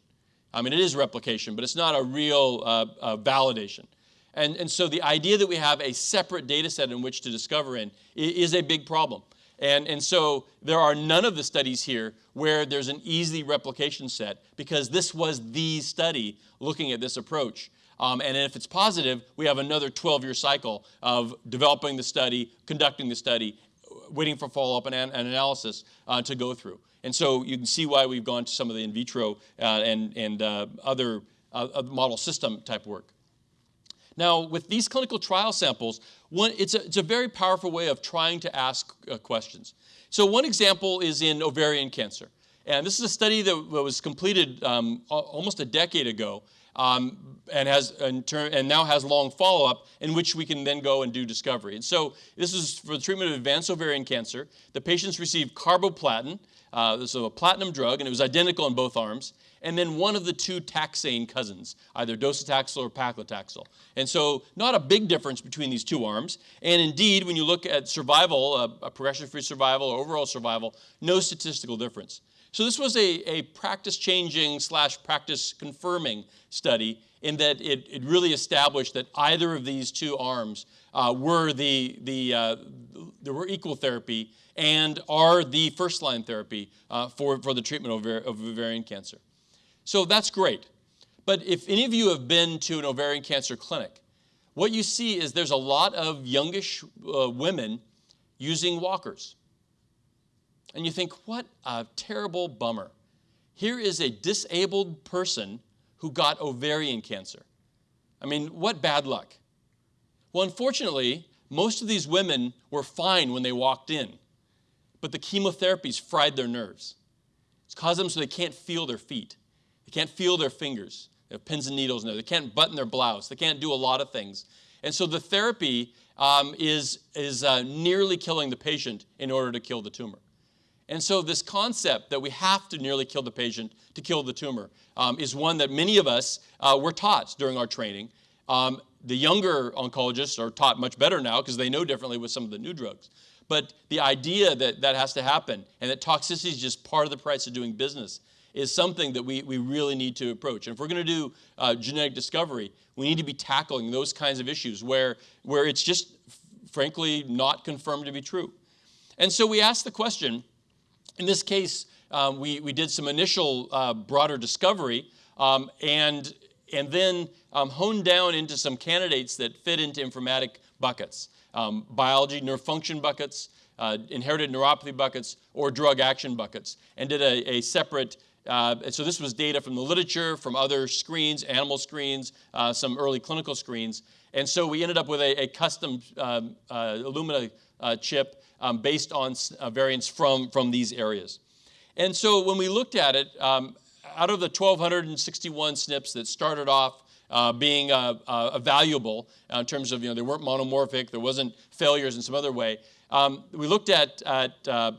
I mean, it is replication, but it's not a real uh, uh, validation. And, and so the idea that we have a separate data set in which to discover in is a big problem. And, and so there are none of the studies here where there's an easy replication set because this was the study looking at this approach. Um, and if it's positive, we have another 12-year cycle of developing the study, conducting the study, waiting for follow-up and, and, analysis uh, to go through. And so you can see why we've gone to some of the in vitro uh, and, and uh, other uh, model system type work. Now, with these clinical trial samples, one, it's, a, it's a very powerful way of trying to ask uh, questions. So one example is in ovarian cancer. And this is a study that was completed um, almost a decade ago um, and, has, and now has long follow-up in which we can then go and do discovery. And so this is for the treatment of advanced ovarian cancer. The patients received carboplatin, uh, is a platinum drug, and it was identical in both arms. And then one of the two taxane cousins, either docetaxel or paclitaxel. And so not a big difference between these two arms. And indeed, when you look at survival, uh, progression-free survival or overall survival, no statistical difference. So this was a, a practice-changing slash practice-confirming study in that it, it really established that either of these two arms uh, were the, the, uh, there were equal therapy and are the first line therapy uh, for, for the treatment of, of ovarian cancer. So that's great. But if any of you have been to an ovarian cancer clinic, what you see is there's a lot of youngish uh, women using walkers. And you think, what a terrible bummer. Here is a disabled person who got ovarian cancer. I mean, what bad luck. Well, unfortunately, most of these women were fine when they walked in, but the chemotherapies fried their nerves. It's caused them so they can't feel their feet. They can't feel their fingers. They have pins and needles in there. They can't button their blouse. They can't do a lot of things. And so the therapy um, is, is uh, nearly killing the patient in order to kill the tumor. And so this concept that we have to nearly kill the patient to kill the tumor um, is one that many of us uh, were taught during our training. Um, the younger oncologists are taught much better now because they know differently with some of the new drugs. But the idea that that has to happen and that toxicity is just part of the price of doing business is something that we, we really need to approach. And if we're going to do uh, genetic discovery, we need to be tackling those kinds of issues where, where it's just, frankly, not confirmed to be true. And so we ask the question, in this case, um, we, we did some initial uh, broader discovery um, and, and then um, honed down into some candidates that fit into informatic buckets. Um, biology, nerve function buckets, uh, inherited neuropathy buckets, or drug action buckets, and did a, a separate uh, and so this was data from the literature, from other screens, animal screens, uh, some early clinical screens. And so we ended up with a, a custom um, uh, Illumina uh, chip um, based on uh, variants from, from these areas. And so when we looked at it, um, out of the 1,261 SNPs that started off uh, being uh, uh, valuable uh, in terms of, you know, they weren't monomorphic, there wasn't failures in some other way, um, we looked at, at uh,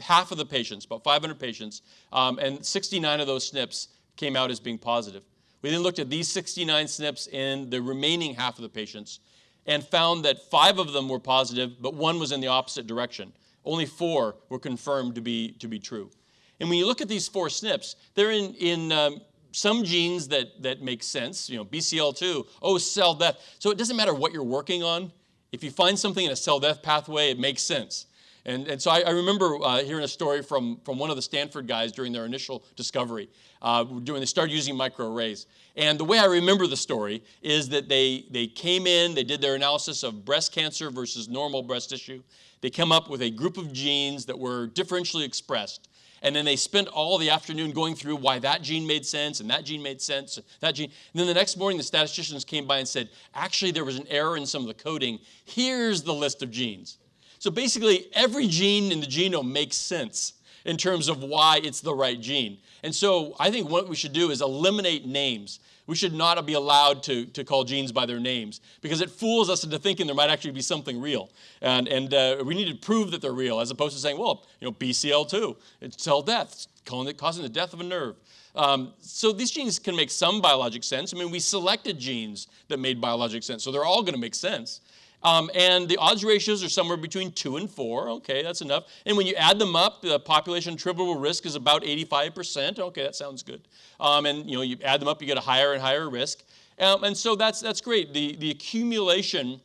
half of the patients, about 500 patients, um, and 69 of those SNPs came out as being positive. We then looked at these 69 SNPs in the remaining half of the patients, and found that five of them were positive, but one was in the opposite direction. Only four were confirmed to be, to be true. And when you look at these four SNPs, they're in, in um, some genes that, that make sense, you know, BCL2, oh, cell death. So it doesn't matter what you're working on. If you find something in a cell death pathway, it makes sense. And, and so I, I remember uh, hearing a story from, from one of the Stanford guys during their initial discovery, uh, when they started using microarrays. And the way I remember the story is that they, they came in, they did their analysis of breast cancer versus normal breast tissue. They come up with a group of genes that were differentially expressed. And then they spent all the afternoon going through why that gene made sense and that gene made sense, that gene. And then the next morning, the statisticians came by and said, actually, there was an error in some of the coding. Here's the list of genes. So basically, every gene in the genome makes sense in terms of why it's the right gene. And so I think what we should do is eliminate names. We should not be allowed to, to call genes by their names because it fools us into thinking there might actually be something real. And, and uh, we need to prove that they're real as opposed to saying, well, you know, BCL2, it's cell death, it's causing the death of a nerve. Um, so these genes can make some biologic sense. I mean, we selected genes that made biologic sense, so they're all going to make sense. Um, and the odds ratios are somewhere between 2 and 4. Okay, that's enough. And when you add them up, the population attributable risk is about 85%. Okay, that sounds good. Um, and you know, you add them up, you get a higher and higher risk. Um, and so that's, that's great. The, the accumulation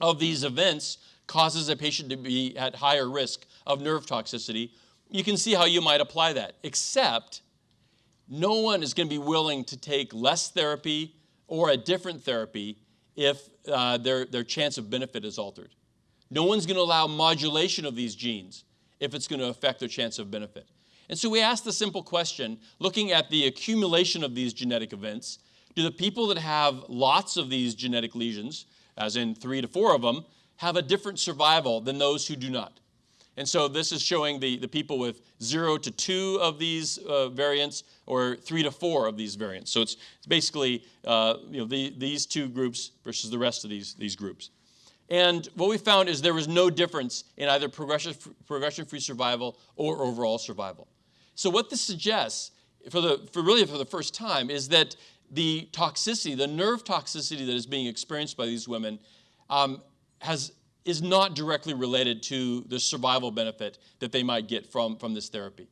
of these events causes a patient to be at higher risk of nerve toxicity. You can see how you might apply that, except no one is going to be willing to take less therapy or a different therapy if uh, their, their chance of benefit is altered. No one's going to allow modulation of these genes if it's going to affect their chance of benefit. And so we asked the simple question, looking at the accumulation of these genetic events, do the people that have lots of these genetic lesions, as in three to four of them, have a different survival than those who do not? And so this is showing the, the people with zero to two of these uh, variants or three to four of these variants. So it's, it's basically uh, you know, the, these two groups versus the rest of these, these groups. And what we found is there was no difference in either progression-free progression survival or overall survival. So what this suggests, for, the, for really for the first time, is that the toxicity, the nerve toxicity that is being experienced by these women um, has is not directly related to the survival benefit that they might get from, from this therapy.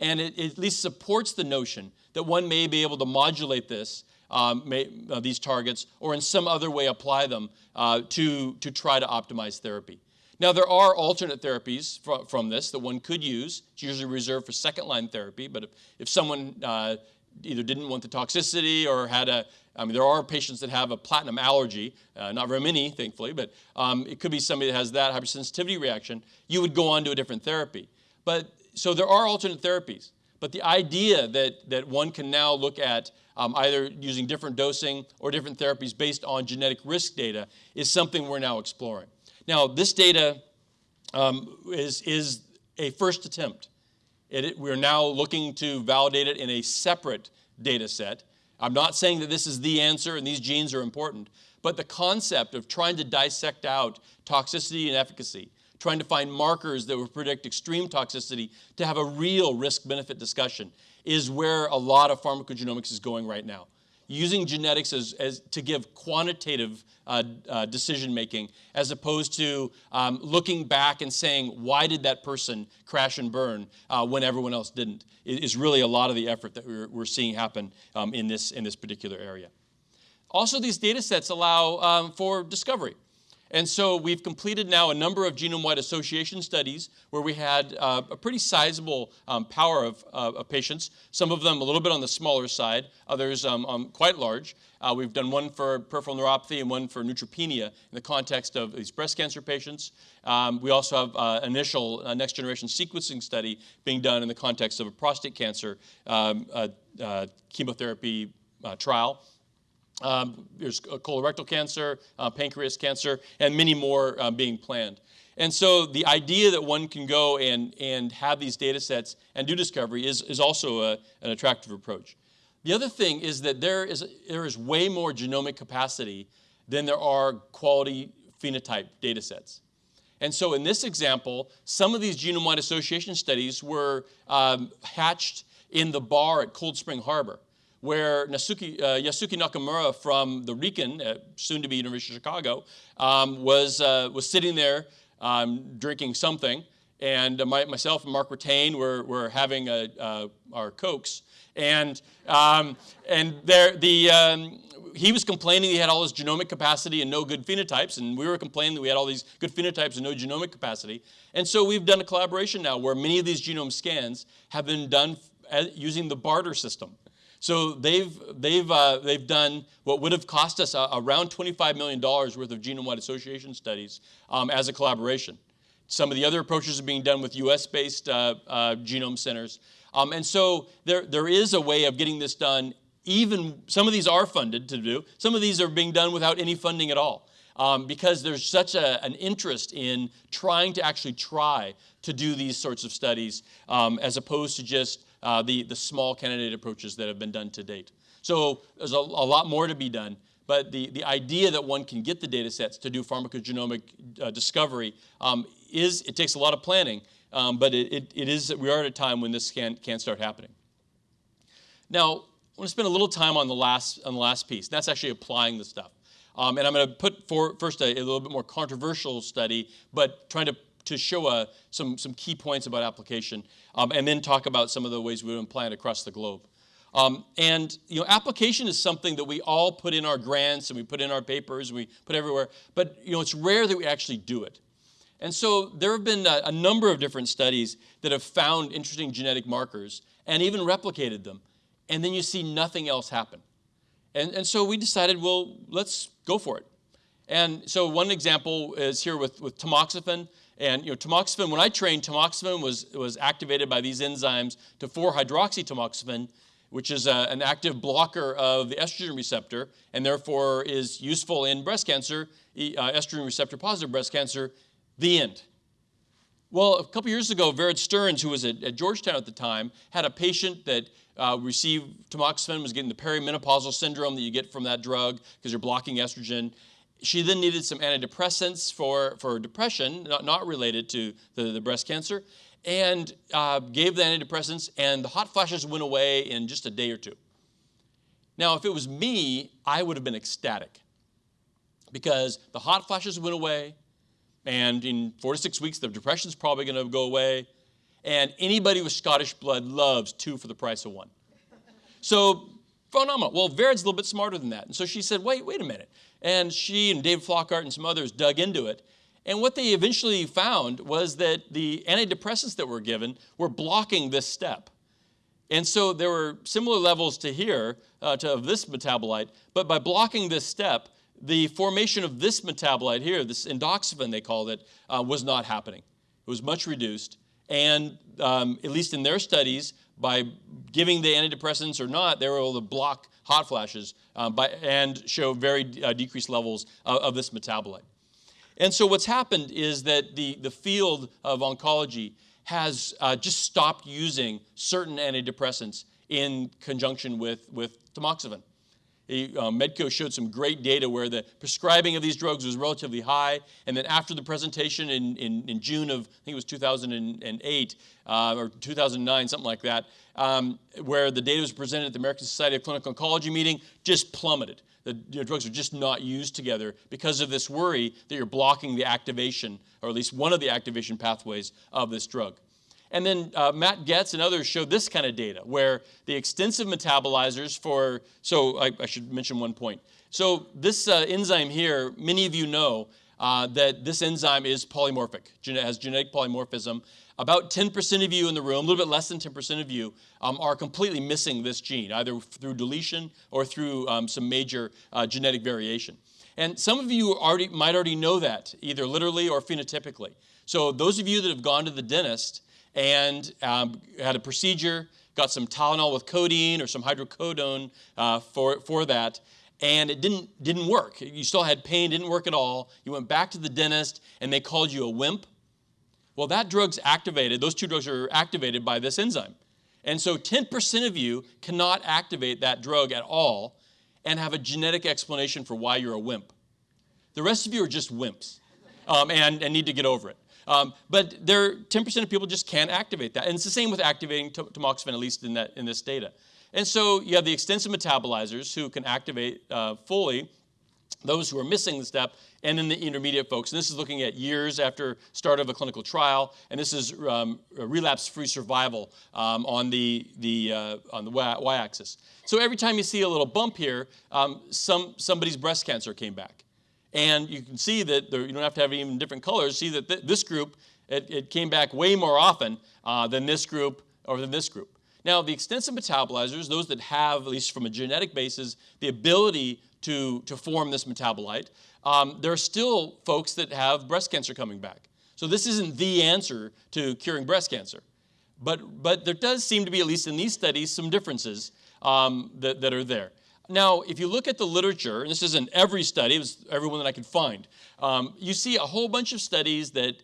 And it, it at least supports the notion that one may be able to modulate this, um, may, uh, these targets, or in some other way apply them uh, to, to try to optimize therapy. Now, there are alternate therapies from, this that one could use. It's usually reserved for second line therapy, but if, if someone uh, either didn't want the toxicity or had a, I mean, there are patients that have a platinum allergy, uh, not very many, thankfully, but um, it could be somebody that has that hypersensitivity reaction. You would go on to a different therapy. But so there are alternate therapies. But the idea that, that one can now look at um, either using different dosing or different therapies based on genetic risk data is something we're now exploring. Now, this data um, is, is a first attempt. It, we're now looking to validate it in a separate data set. I'm not saying that this is the answer and these genes are important, but the concept of trying to dissect out toxicity and efficacy, trying to find markers that would predict extreme toxicity to have a real risk-benefit discussion is where a lot of pharmacogenomics is going right now using genetics as, as to give quantitative uh, uh, decision making as opposed to um, looking back and saying, why did that person crash and burn uh, when everyone else didn't, is really a lot of the effort that we're, we're seeing happen um, in, this, in this particular area. Also, these data sets allow um, for discovery. And so we've completed now a number of genome-wide association studies where we had uh, a pretty sizable um, power of, uh, of, patients, some of them a little bit on the smaller side, others um, um, quite large. Uh, we've done one for peripheral neuropathy and one for neutropenia in the context of these breast cancer patients. Um, we also have uh, initial uh, next generation sequencing study being done in the context of a prostate cancer um, uh, chemotherapy trial. Um, there's colorectal cancer, uh, pancreas cancer, and many more uh, being planned. And so the idea that one can go and, and have these data sets and do discovery is, is also a, an attractive approach. The other thing is that there is, there is way more genomic capacity than there are quality phenotype data sets. And so in this example, some of these genome-wide association studies were um, hatched in the bar at Cold Spring Harbor where Nasuki, uh, Yusuke Nakamura from the RIKEN, uh, soon to be University of Chicago, um, was, uh, was sitting there um, drinking something. And my, myself and Mark Ratain were, were having a, uh, our Cokes. And, um, and there, the, um, he was complaining he had all this genomic capacity and no good phenotypes, and we were complaining that we had all these good phenotypes and no genomic capacity. And so we've done a collaboration now where many of these genome scans have been done using the barter system. So they've, they've, uh, they've done what would have cost us uh, around $25 million worth of genome-wide association studies um, as a collaboration. Some of the other approaches are being done with US-based uh, uh, genome centers. Um, and so there, there is a way of getting this done even, some of these are funded to do, some of these are being done without any funding at all. um, because there's such a, an interest in trying to actually try to do these sorts of studies um, as opposed to just uh, the, the small candidate approaches that have been done to date. So there's a, a lot more to be done. But the, the idea that one can get the data sets to do pharmacogenomic uh, discovery um, is, it takes a lot of planning, um, but it, it, it is, we are at a time when this can, can start happening. Now, I want to spend a little time on the last, on the last piece. That's actually applying the stuff. Um, and I'm going to put for, first a, a, little bit more controversial study, but trying to, to show a, some, some key points about application, um, and then talk about some of the ways we would apply it across the globe. Um, and you know, application is something that we all put in our grants and we put in our papers and we put everywhere, but you know, it's rare that we actually do it. And so there have been a, a number of different studies that have found interesting genetic markers and even replicated them, and then you see nothing else happen. And, and so we decided, well, let's go for it. And so one example is here with, with tamoxifen. And you know, tamoxifen, when I trained, tamoxifen was, was activated by these enzymes to 4-hydroxytamoxifen, which is a, an active blocker of the estrogen receptor and therefore is useful in breast cancer, uh, estrogen receptor positive breast cancer, the end. Well, a couple years ago, Vered Stearns, who was at, at, Georgetown at the time, had a patient that uh, received tamoxifen, was getting the perimenopausal syndrome that you get from that drug because you're blocking estrogen. She then needed some antidepressants for, for depression, not, not related to the, the breast cancer and uh, gave the antidepressants, and the hot flashes went away in just a day or two. Now, if it was me, I would have been ecstatic because the hot flashes went away, and in four to six weeks, the depression is probably going to go away. And anybody with Scottish blood loves two for the price of one. So phenomenal. Well, Vered's a little bit smarter than that. And so she said, wait, wait a minute. And she and Dave Flockhart and some others dug into it. And what they eventually found was that the antidepressants that were given were blocking this step. And so there were similar levels to here, uh, to, of this metabolite, but by blocking this step, the formation of this metabolite here, this endoxifen they called it, uh, was not happening. It was much reduced. And um, at least in their studies, by giving the antidepressants or not, they were able to block hot flashes uh, by, and show very uh, decreased levels of, of this metabolite. And so what's happened is that the, the field of oncology has uh, just stopped using certain antidepressants in conjunction with, with tamoxifen. Uh, Medco showed some great data where the prescribing of these drugs was relatively high. And then after the presentation in, in, in June of, I think it was 2008 uh, or 2009, something like that, um, where the data was presented at the American Society of Clinical Oncology meeting, just plummeted. The you know, drugs are just not used together because of this worry that you're blocking the activation, or at least one of the activation pathways of this drug. And then uh, Matt Getz and others showed this kind of data where the extensive metabolizers for, so I, I should mention one point. So this uh, enzyme here, many of you know uh, that this enzyme is polymorphic, has genetic polymorphism. About 10% of you in the room, a little bit less than 10% of you, um, are completely missing this gene, either through deletion or through um, some major uh, genetic variation. And some of you already, might already know that, either literally or phenotypically. So those of you that have gone to the dentist and um, had a procedure, got some Tylenol with codeine or some hydrocodone uh, for, for that, and it didn't, didn't work. You still had pain, didn't work at all. You went back to the dentist, and they called you a wimp. Well, that drug's activated, those two drugs are activated by this enzyme. And so 10% of you cannot activate that drug at all and have a genetic explanation for why you're a wimp. The rest of you are just wimps um, and, and need to get over it. Um, but there, 10% of people just can't activate that. And it's the same with activating tamoxifen, at least in, that, in this data. And so you have the extensive metabolizers who can activate uh, fully those who are missing the step, and then the intermediate folks. And this is looking at years after start of a clinical trial, and this is um, relapse-free survival um, on the, the, uh, on the y-axis. So every time you see a little bump here, um, some, somebody's breast cancer came back. And you can see that there, you don't have to have even different colors. See that th this group, it, it, came back way more often uh, than this group or than this group. Now, the extensive metabolizers, those that have, at least from a genetic basis, the ability to, to form this metabolite, um, there are still folks that have breast cancer coming back. So this isn't the answer to curing breast cancer. But, but there does seem to be, at least in these studies, some differences um, that, that are there. Now, if you look at the literature, and this isn't every study, it was everyone that I could find, um, you see a whole bunch of studies that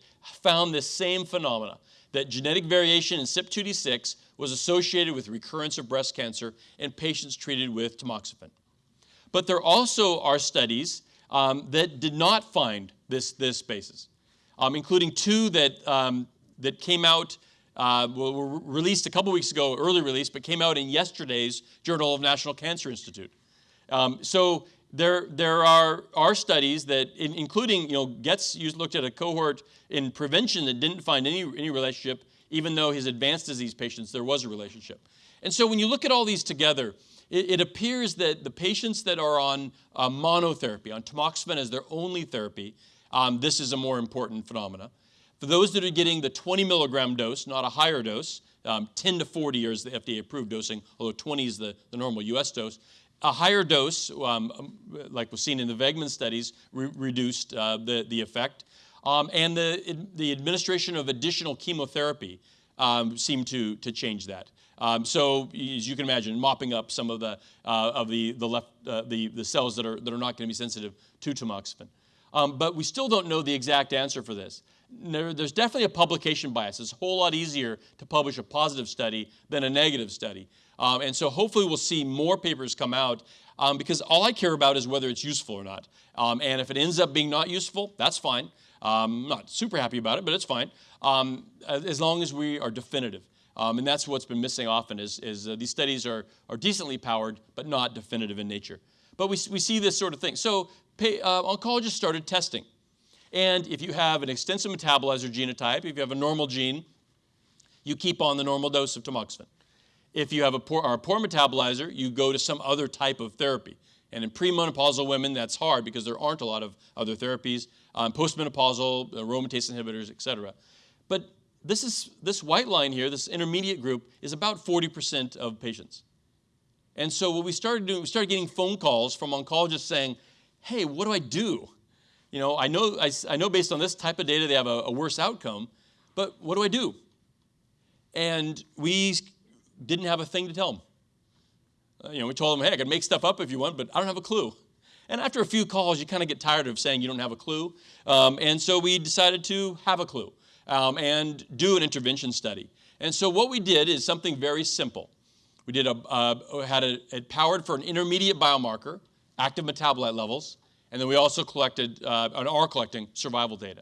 found this same phenomena, that genetic variation in CYP2D6 was associated with recurrence of breast cancer in patients treated with tamoxifen. But there also are studies um, that did not find this, this basis, um, including two that, um, that came out uh, were released a couple weeks ago, early release, but came out in yesterday's Journal of National Cancer Institute. Um, so there, there are, are studies that, in, including, you know, Getz looked at a cohort in prevention that didn't find any, any relationship, even though his advanced disease patients, there was a relationship. And so when you look at all these together, it, it appears that the patients that are on uh, monotherapy, on tamoxifen as their only therapy, um, this is a more important phenomena. For those that are getting the 20 milligram dose, not a higher dose, um, 10 to 40 is the FDA approved dosing, although 20 is the, the normal US dose. A higher dose, um, um, like was seen in the Wegman studies, re reduced uh, the, the effect. Um, and the, the administration of additional chemotherapy um, seemed to, to change that. Um, so as you can imagine, mopping up some of the, uh, of the, the, left, uh, the, the cells that are, that are not going to be sensitive to tamoxifen. Um, but we still don't know the exact answer for this there, there's definitely a publication bias. It's a whole lot easier to publish a positive study than a negative study. Um, and so hopefully we'll see more papers come out um, because all I care about is whether it's useful or not. Um, and if it ends up being not useful, that's fine. I'm not super happy about it, but it's fine, um, as long as we are definitive. Um, and that's what's been missing often is, is uh, these studies are, are decently powered, but not definitive in nature. But we, we see this sort of thing. So pay, uh, oncologists started testing. And if you have an extensive metabolizer genotype, if you have a normal gene, you keep on the normal dose of tamoxifen. If you have a poor, a poor metabolizer, you go to some other type of therapy. And in premenopausal women, that's hard because there aren't a lot of other therapies. Um, postmenopausal, aromatase inhibitors, et cetera. But this, is, this white line here, this intermediate group, is about 40% of patients. And so what we started doing, we started getting phone calls from oncologists saying, hey, what do I do? You know, I know, I, I know based on this type of data they have a, a worse outcome, but what do I do? And we didn't have a thing to tell them. Uh, you know, we told them, hey, I can make stuff up if you want, but I don't have a clue. And after a few calls, you kind of get tired of saying you don't have a clue. Um, and so we decided to have a clue um, and do an intervention study. And so what we did is something very simple. We did a, uh, had a, it powered for an intermediate biomarker, active metabolite levels, and then we also collected, uh, and are collecting, survival data.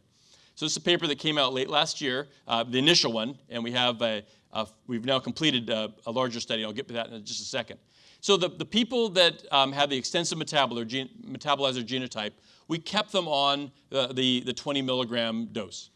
So this is a paper that came out late last year, uh, the initial one, and we have a, a we've now completed a, a, larger study. I'll get to that in just a second. So the, the people that um, have the extensive metabolizer, gen, metabolizer genotype, we kept them on the, the, the 20 milligram dose.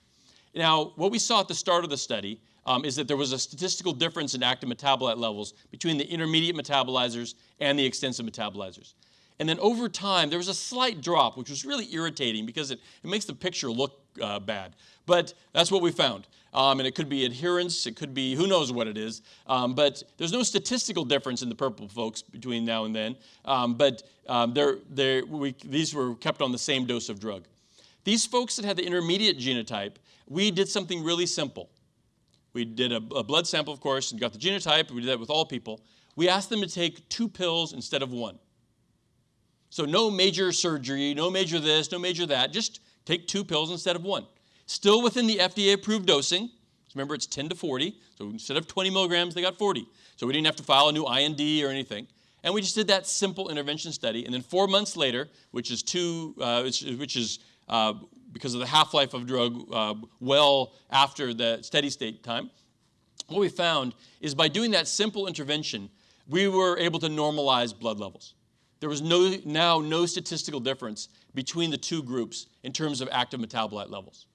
Now, what we saw at the start of the study um, is that there was a statistical difference in active metabolite levels between the intermediate metabolizers and the extensive metabolizers. And then over time, there was a slight drop, which was really irritating because it, it makes the picture look uh, bad. But that's what we found. Um, and it could be adherence, it could be who knows what it is. Um, but there's no statistical difference in the purple folks between now and then. Um, but um, they're, they're, we, these were kept on the same dose of drug. These folks that had the intermediate genotype, we did something really simple. We did a, a blood sample, of course, and got the genotype. We did that with all people. We asked them to take two pills instead of one. So no major surgery, no major this, no major that. Just take two pills instead of one. Still within the FDA approved dosing. Remember, it's 10 to 40. So instead of 20 milligrams, they got 40. So we didn't have to file a new IND or anything. And we just did that simple intervention study. And then four months later, which is two, uh, which, which, is uh, because of the half-life of drug uh, well after the steady state time, what we found is by doing that simple intervention, we were able to normalize blood levels. There was no, now no statistical difference between the two groups in terms of active metabolite levels.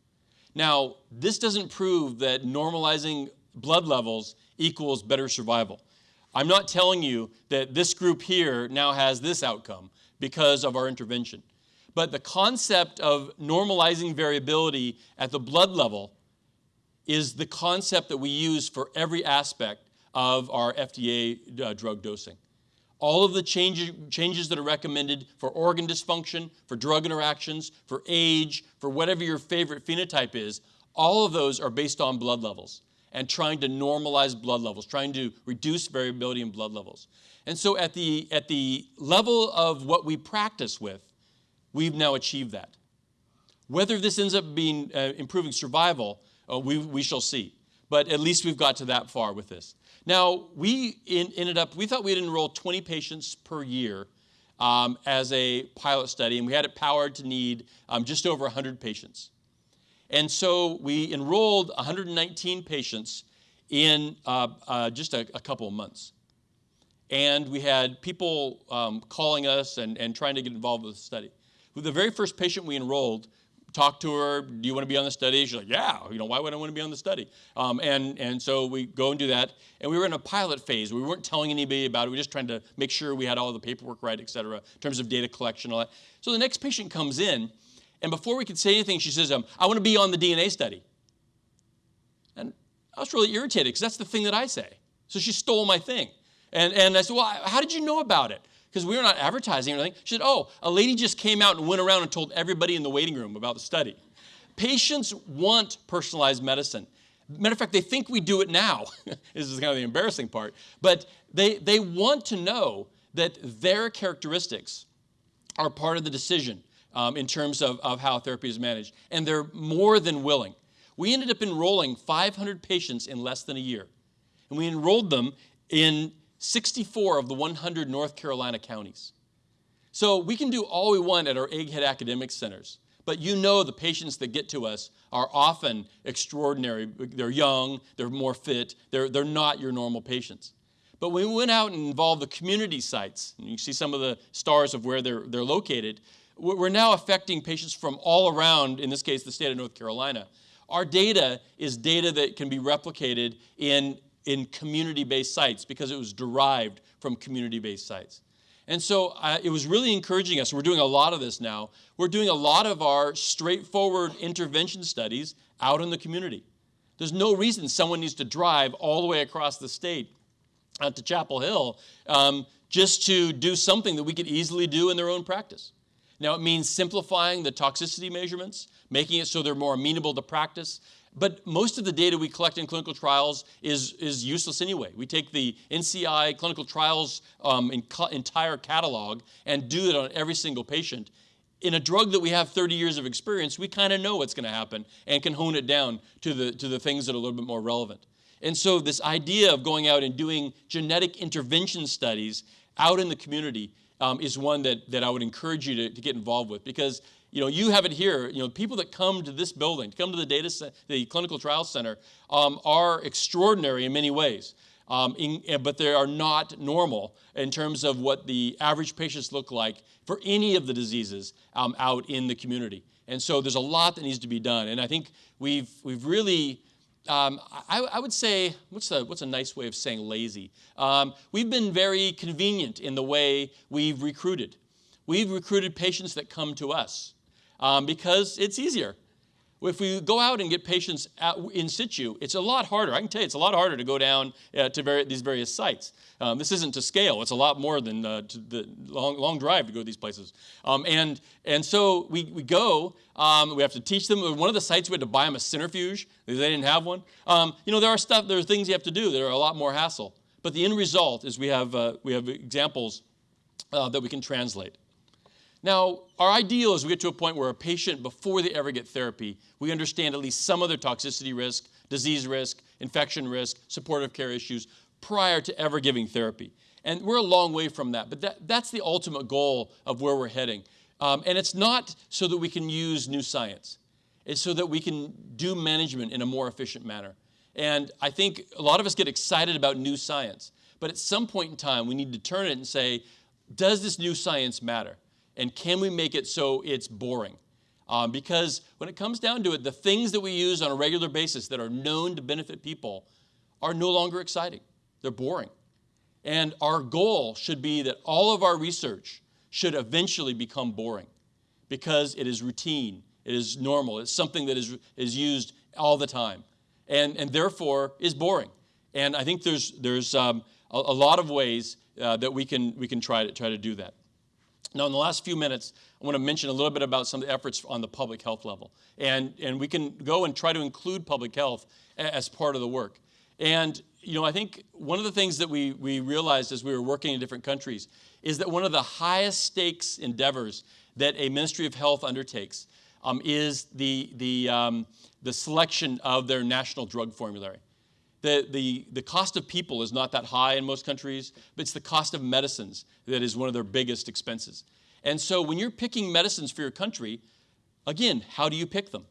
Now, this doesn't prove that normalizing blood levels equals better survival. I'm not telling you that this group here now has this outcome because of our intervention. But the concept of normalizing variability at the blood level is the concept that we use for every aspect of our FDA uh, drug dosing. All of the change, changes that are recommended for organ dysfunction, for drug interactions, for age, for whatever your favorite phenotype is, all of those are based on blood levels and trying to normalize blood levels, trying to reduce variability in blood levels. And so at the, at the level of what we practice with, we've now achieved that. Whether this ends up being uh, improving survival, uh, we, we shall see. But at least we've got to that far with this. Now, we in, ended up, we thought we'd enroll 20 patients per year um, as a pilot study, and we had it powered to need um, just over 100 patients. And so we enrolled 119 patients in uh, uh, just a, a, couple of months. And we had people um, calling us and, and trying to get involved with the study. The very first patient we enrolled, talked to her, do you want to be on the study? She's like, yeah, you know, why would I want to be on the study? Um, and, and so we go and do that. And we were in a pilot phase. We weren't telling anybody about it. We were just trying to make sure we had all the paperwork right, et cetera, in terms of data collection, all that. So the next patient comes in, and before we could say anything, she says, um, I want to be on the DNA study. And I was really irritated because that's the thing that I say. So she stole my thing. And, and I said, Well, how did you know about it? Because we were not advertising or anything. She said, Oh, a lady just came out and went around and told everybody in the waiting room about the study. Patients want personalized medicine. Matter of fact, they think we do it now. this is kind of the embarrassing part. But they, they want to know that their characteristics are part of the decision um, in terms of, of how therapy is managed. And they're more than willing. We ended up enrolling 500 patients in less than a year. And we enrolled them in 64 of the 100 North Carolina counties. So we can do all we want at our Egghead Academic Centers. But you know the patients that get to us are often extraordinary. They're young, they're more fit, they're, they're not your normal patients. But when we went out and involved the community sites, and you see some of the stars of where they're, they're located, we're now affecting patients from all around, in this case, the state of North Carolina. Our data is data that can be replicated in, in community-based sites because it was derived from community-based sites. And so uh, it was really encouraging us. We're doing a lot of this now. We're doing a lot of our straightforward intervention studies out in the community. There's no reason someone needs to drive all the way across the state out to Chapel Hill um, just to do something that we could easily do in their own practice. Now, it means simplifying the toxicity measurements, making it so they're more amenable to practice. But most of the data we collect in clinical trials is, is useless anyway. We take the NCI clinical trials um, entire catalog and do it on every single patient. In a drug that we have 30 years of experience, we kind of know what's going to happen and can hone it down to the, to the things that are a little bit more relevant. And so this idea of going out and doing genetic intervention studies out in the community um, is one that, that I would encourage you to, to get involved with because you know, you have it here. You know, people that come to this building, come to the data, the clinical trial center, um, are extraordinary in many ways. Um, in, eh, but they are not normal in terms of what the average patients look like for any of the diseases um, out in the community. And so there's a lot that needs to be done. And I think we've, we've really um, I, I, would say, what's a, what's a nice way of saying lazy? Um, we've been very convenient in the way we've recruited. We've recruited patients that come to us um, because it's easier. If we go out and get patients at, in situ, it's a lot harder. I can tell you, it's a lot harder to go down uh, to these various sites. Um, this isn't to scale. It's a lot more than uh, the long, long drive to go to these places. Um, and, and so we, we go, um, we have to teach them. One of the sites, we had to buy them a centrifuge. They didn't have one. Um, you know, there are stuff, there are things you have to do that are a lot more hassle. But the end result is we have, uh, we have examples uh, that we can translate. Now, our ideal is we get to a point where a patient, before they ever get therapy, we understand at least some of their toxicity risk, disease risk, infection risk, supportive care issues prior to ever giving therapy. And we're a long way from that, but that, that's the ultimate goal of where we're heading. Um, and it's not so that we can use new science. It's so that we can do management in a more efficient manner. And I think a lot of us get excited about new science. But at some point in time, we need to turn it and say, does this new science matter? And can we make it so it's boring? Um, because when it comes down to it, the things that we use on a regular basis that are known to benefit people are no longer exciting. They're boring. And our goal should be that all of our research should eventually become boring because it is routine, it is normal, it's something that is, is used all the time, and, and therefore is boring. And I think there's, there's um, a, a, lot of ways uh, that we can, we can try to, try to do that. Now, in the last few minutes, I want to mention a little bit about some of the efforts on the public health level. And, and we can go and try to include public health as part of the work. And you know, I think one of the things that we, we realized as we were working in different countries is that one of the highest stakes endeavors that a Ministry of Health undertakes um, is the, the, um, the selection of their national drug formulary. The, the, the cost of people is not that high in most countries, but it's the cost of medicines that is one of their biggest expenses. And so when you're picking medicines for your country, again, how do you pick them?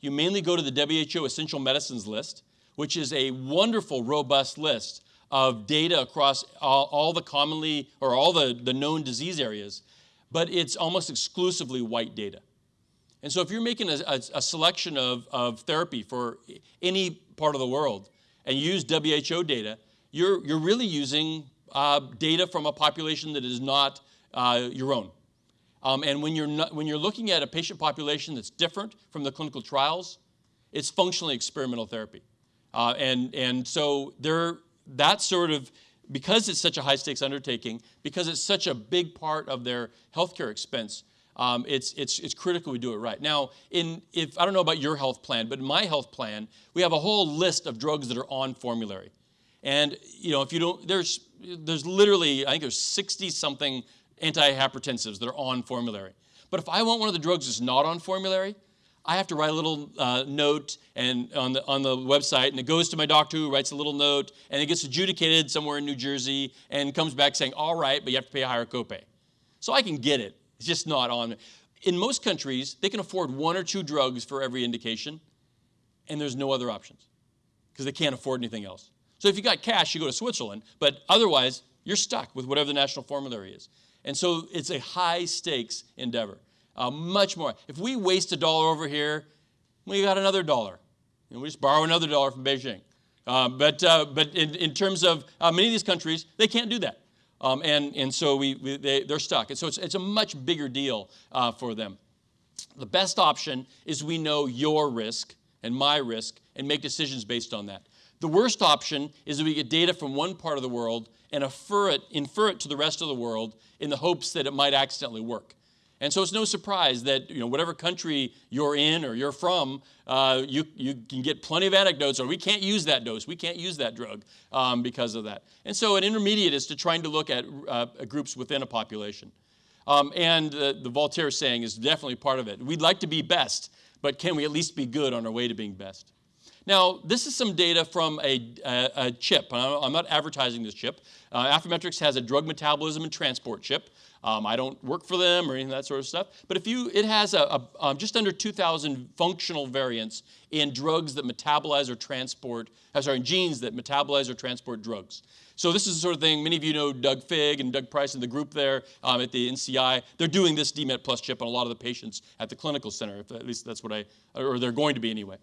You mainly go to the WHO Essential Medicines list, which is a wonderful, robust list of data across all, all the commonly or all the, the known disease areas, but it's almost exclusively white data. And so if you're making a, a, a selection of, of therapy for any part of the world and use WHO data, you're, you're really using uh, data from a population that is not uh, your own. Um, and when you're, not, when you're looking at a patient population that's different from the clinical trials, it's functionally experimental therapy. Uh, and, and so there, that sort of, because it's such a high stakes undertaking, because it's such a big part of their healthcare expense, um, it's, it's, it's critical we do it right. Now, in, if, I don't know about your health plan, but in my health plan, we have a whole list of drugs that are on formulary. And, you know, if you don't, there's, there's literally, I think there's 60 something antihypertensives that are on formulary. But if I want one of the drugs that's not on formulary, I have to write a little uh, note and on the, on the website, and it goes to my doctor who writes a little note, and it gets adjudicated somewhere in New Jersey and comes back saying, all right, but you have to pay a higher copay. So I can get it. It's just not on. In most countries, they can afford one or two drugs for every indication, and there's no other options because they can't afford anything else. So if you got cash, you go to Switzerland, but otherwise, you're stuck with whatever the national formulary is. And so it's a high stakes endeavor. Uh, much more. If we waste a dollar over here, we got another dollar. And we just borrow another dollar from Beijing. Uh, but uh, but in, in, terms of uh, many of these countries, they can't do that. Um, and, and so we, we, they, they're stuck. And so it's, it's a much bigger deal uh, for them. The best option is we know your risk and my risk and make decisions based on that. The worst option is that we get data from one part of the world and infer it, infer it to the rest of the world in the hopes that it might accidentally work. And so it's no surprise that you know, whatever country you're in or you're from, uh, you, you can get plenty of anecdotes, or we can't use that dose, we can't use that drug um, because of that. And so an intermediate is to trying to look at uh, groups within a population. Um, and uh, the Voltaire saying is definitely part of it. We'd like to be best, but can we at least be good on our way to being best? Now, this is some data from a, a, a chip. I'm not advertising this chip. Uh, Affymetrix has a drug metabolism and transport chip. Um, I don't work for them or any of that sort of stuff. But if you, it has a, a um, just under 2,000 functional variants in drugs that metabolize or transport, uh, sorry, genes that metabolize or transport drugs. So this is the sort of thing, many of you know Doug Fig and Doug Price and the group there um, at the NCI. They're doing this DMET Plus chip on a lot of the patients at the clinical center, at least that's what I, or they're going to be anyway.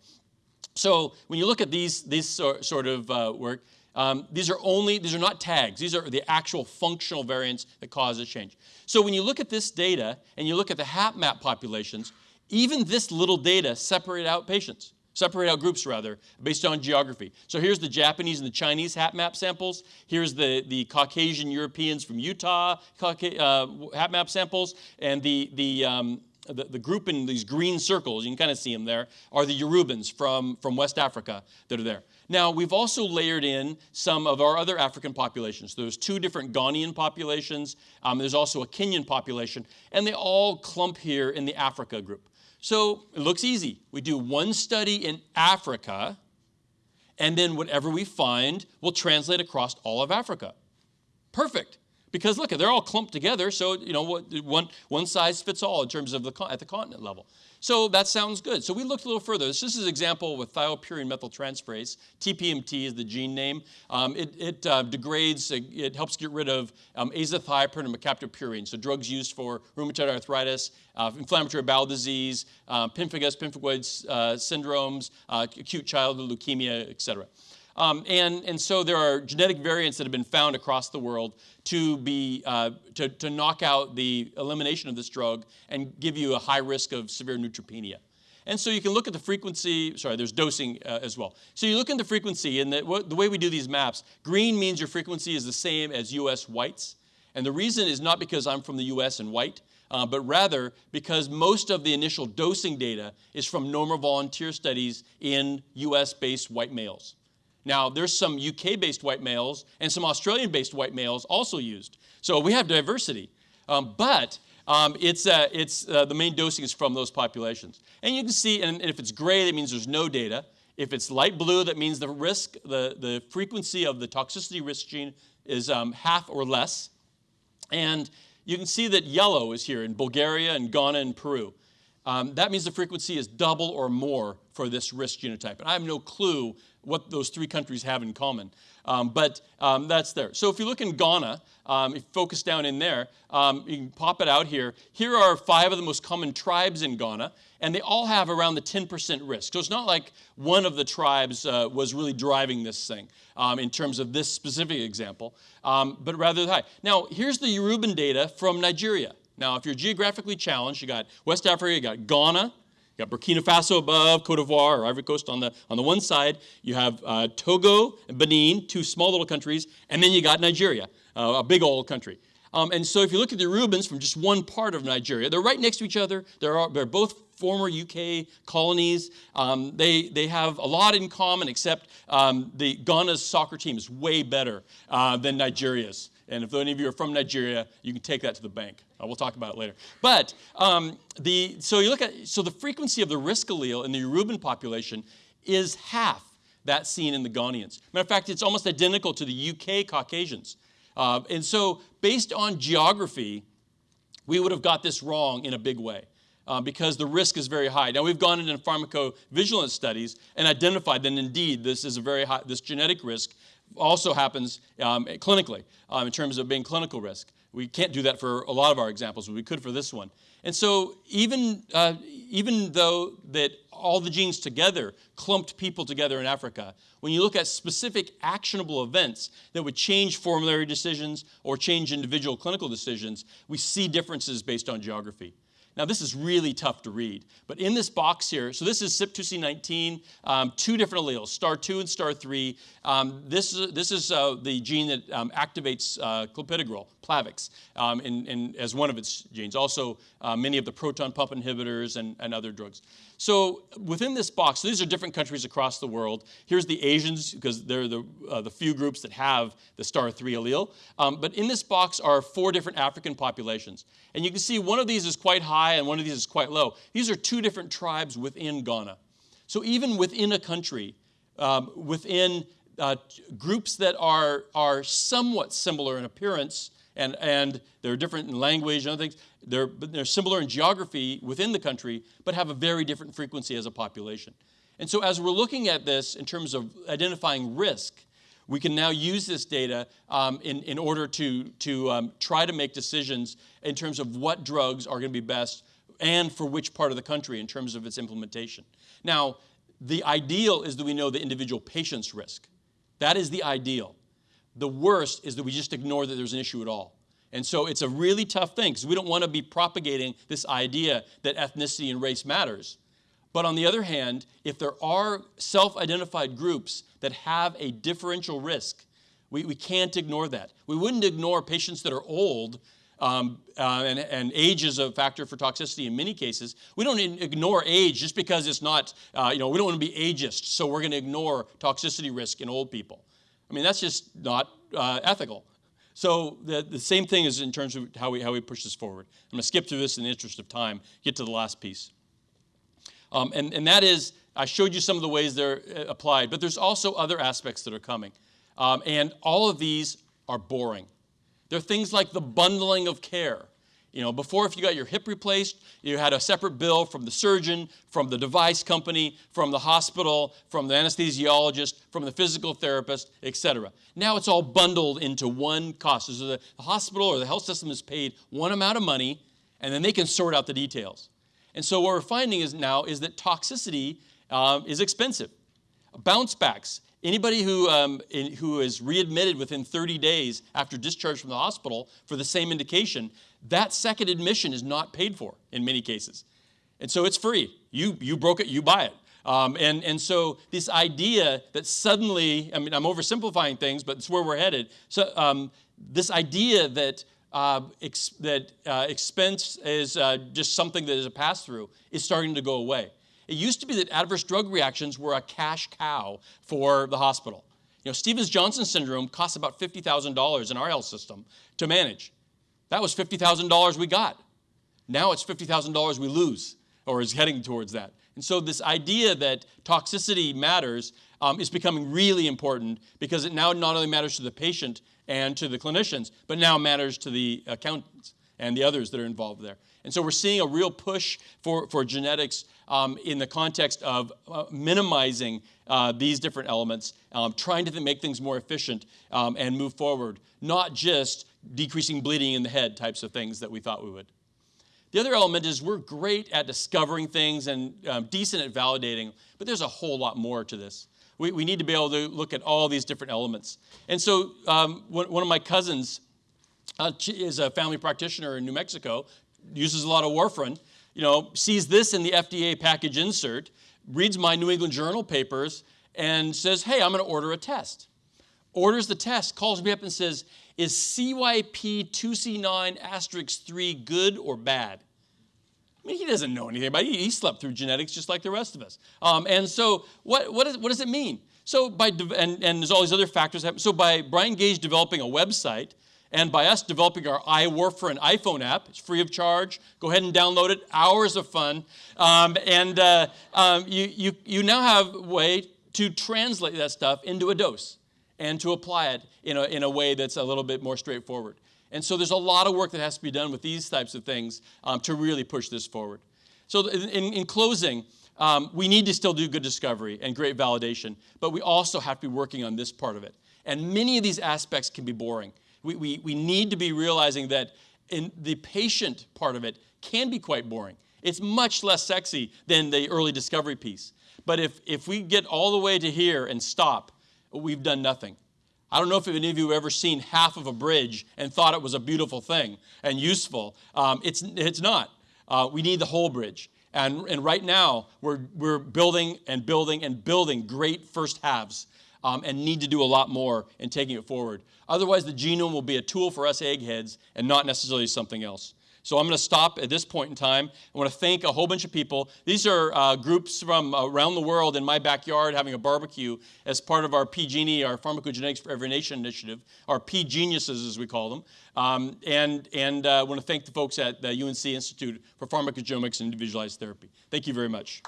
So when you look at these, these sort of uh, work, um, these are only, these are not tags. These are the actual functional variants that cause a change. So when you look at this data and you look at the HapMap populations, even this little data separate out patients, separate out groups rather, based on geography. So here's the Japanese and the Chinese HapMap samples. Here's the, the Caucasian Europeans from Utah uh, HapMap samples, and the, the um, the, the group in these green circles, you can kind of see them there, are the Yorubans from, from West Africa that are there. Now, we've also layered in some of our other African populations. There's two different Ghanaian populations. Um, there's also a Kenyan population, and they all clump here in the Africa group. So it looks easy. We do one study in Africa, and then whatever we find will translate across all of Africa. Perfect. Because look, they're all clumped together, so you know one, one size fits all in terms of the at the continent level. So that sounds good. So we looked a little further. This, is an example with thiopurine methyltransferase. TPMT is the gene name. Um, it, it uh, degrades, uh, it helps get rid of um, azathioprine and mercaptopurine, so drugs used for rheumatoid arthritis, uh, inflammatory bowel disease, uh, pemphigus, pemphigoid uh, syndromes, uh, acute childhood leukemia, et cetera. Um, and, and so there are genetic variants that have been found across the world to, be, uh, to, to knock out the elimination of this drug and give you a high risk of severe neutropenia. And so you can look at the frequency, sorry, there's dosing uh, as well. So you look at the frequency, and the, the way we do these maps, green means your frequency is the same as US whites. And the reason is not because I'm from the US and white, uh, but rather because most of the initial dosing data is from normal volunteer studies in US based white males. Now, there's some UK based white males and some Australian based white males also used. So we have diversity. Um, but um, it's, uh, it's, uh, the main dosing is from those populations. And you can see, and, if it's gray, that means there's no data. If it's light blue, that means the risk, the, the frequency of the toxicity risk gene is um, half or less. And you can see that yellow is here in Bulgaria and Ghana and Peru. Um, that means the frequency is double or more for this risk genotype. And I have no clue what those three countries have in common. Um, but um, that's there. So if you look in Ghana, um, if you focus down in there, um, you can pop it out here. Here are five of the most common tribes in Ghana, and they all have around the 10% risk. So it's not like one of the tribes uh, was really driving this thing um, in terms of this specific example, um, but rather high. Now, here's the Yoruban data from Nigeria. Now, if you're geographically challenged, you got West Africa, you got Ghana, you got Burkina Faso above, Cote d'Ivoire or Ivory Coast on the, on the one side. You have uh, Togo and Benin, two small little countries. And then you got Nigeria, uh, a big old country. Um, and so if you look at the Yorubans from just one part of Nigeria, they're right next to each other. They're, they're both former UK colonies. Um, they, they have a lot in common, except um, the Ghana's soccer team is way better uh, than Nigeria's. And if any of you are from Nigeria, you can take that to the bank. Uh, we'll talk about it later. But um, the, so you look at, so the frequency of the risk allele in the Yoruban population is half that seen in the Ghanaians. Matter of fact, it's almost identical to the UK Caucasians. Uh, and so based on geography, we would have got this wrong in a big way. Uh, because the risk is very high. Now we've gone into pharmacovigilance studies and identified that indeed this is a very high, this genetic risk also happens um, clinically um, in terms of being clinical risk. We can't do that for a lot of our examples, but we could for this one. And so even, uh, even though that all the genes together clumped people together in Africa, when you look at specific actionable events that would change formulary decisions or change individual clinical decisions, we see differences based on geography. Now, this is really tough to read, but in this box here, so this is CYP2C19, um, two different alleles, STAR2 and STAR3. Um, this, is, this is uh, the gene that um, activates uh, clopidogrel, Plavix, um, in, in, as one of its genes. Also, uh, many of the proton pump inhibitors and, and other drugs. So within this box, so these are different countries across the world. Here's the Asians, because they're the, uh, the few groups that have the STAR3 allele. Um, but in this box are four different African populations. And you can see one of these is quite high and one of these is quite low. These are two different tribes within Ghana. So even within a country, um, within uh, groups that are, are somewhat similar in appearance, and, and they're different in language and other things, they're, they're similar in geography within the country, but have a very different frequency as a population. And so as we're looking at this in terms of identifying risk, we can now use this data um, in, in order to, to um, try to make decisions in terms of what drugs are going to be best and for which part of the country in terms of its implementation. Now, the ideal is that we know the individual patient's risk. That is the ideal. The worst is that we just ignore that there's an issue at all. And so it's a really tough thing because we don't want to be propagating this idea that ethnicity and race matters. But on the other hand, if there are self identified groups that have a differential risk, we, we can't ignore that. We wouldn't ignore patients that are old. Um, uh, and, and, age is a factor for toxicity in many cases. We don't ignore age just because it's not, uh, you know, we don't want to be ageist, so we're going to ignore toxicity risk in old people. I mean, that's just not uh, ethical. So the, the same thing is in terms of how we, how we push this forward. I'm going to skip through this in the interest of time, get to the last piece. Um, and, and that is, I showed you some of the ways they're uh, applied, but there's also other aspects that are coming. Um, and all of these are boring. They're things like the bundling of care. You know, before if you got your hip replaced, you had a separate bill from the surgeon, from the device company, from the hospital, from the anesthesiologist, from the physical therapist, etc. Now it's all bundled into one cost. So the hospital or the health system is paid one amount of money, and then they can sort out the details. And so what we're finding is now is that toxicity um, is expensive. Bounce backs. Anybody who, um, in, who is readmitted within 30 days after discharge from the hospital for the same indication that second admission is not paid for in many cases. And so it's free. You, you broke it, you buy it. Um, and, and so this idea that suddenly, I mean, I'm oversimplifying things, but it's where we're headed. So um, this idea that, uh, ex that uh, expense is uh, just something that is a pass through is starting to go away. It used to be that adverse drug reactions were a cash cow for the hospital. You know, Stevens-Johnson syndrome costs about $50,000 in our health system to manage. That was $50,000 we got. Now it's $50,000 we lose, or is heading towards that. And so this idea that toxicity matters um, is becoming really important because it now not only matters to the patient and to the clinicians, but now matters to the accountants and the others that are involved there. And so we're seeing a real push for, for genetics um, in the context of uh, minimizing uh, these different elements, um, trying to th- make things more efficient um, and move forward, not just decreasing bleeding in the head types of things that we thought we would. The other element is we're great at discovering things and um, decent at validating, but there's a whole lot more to this. We, we need to be able to look at all these different elements. And so um, one, of my cousins uh, is a family practitioner in New Mexico, uses a lot of warfarin, you know, sees this in the FDA package insert, reads my New England Journal papers, and says, hey, I'm going to order a test. Orders the test, calls me up and says, is CYP2C9 asterisk 3 good or bad? I mean, he doesn't know anything about it. He slept through genetics just like the rest of us. Um, and so, what, what, is, what does it mean? So, by and, and there's all these other factors. So, by Brian Gage developing a website and by us developing our iWarfarin iPhone app, it's free of charge. Go ahead and download it. Hours of fun, um, and uh, um, you, you you now have a way to translate that stuff into a dose and to apply it in a, in a way that's a little bit more straightforward. And so there's a lot of work that has to be done with these types of things um, to really push this forward. So in, in, in closing, um, we need to still do good discovery and great validation, but we also have to be working on this part of it. And many of these aspects can be boring. We, we, we need to be realizing that in the patient part of it can be quite boring. It's much less sexy than the early discovery piece. But if, if we get all the way to here and stop, we've done nothing. I don't know if any of you have ever seen half of a bridge and thought it was a beautiful thing and useful. Um, it's, it's not. Uh, we need the whole bridge. And, and right now, we're, we're building and building and building great first halves um, and need to do a lot more in taking it forward. Otherwise, the genome will be a tool for us eggheads and not necessarily something else. So I'm going to stop at this point in time. I want to thank a whole bunch of people. These are uh, groups from around the world in my backyard having a barbecue as part of our PGenie, our Pharmacogenetics for Every Nation initiative, our P Geniuses as we call them. Um, and and uh, I want to thank the folks at the UNC Institute for Pharmacogenomics and Individualized Therapy. Thank you very much.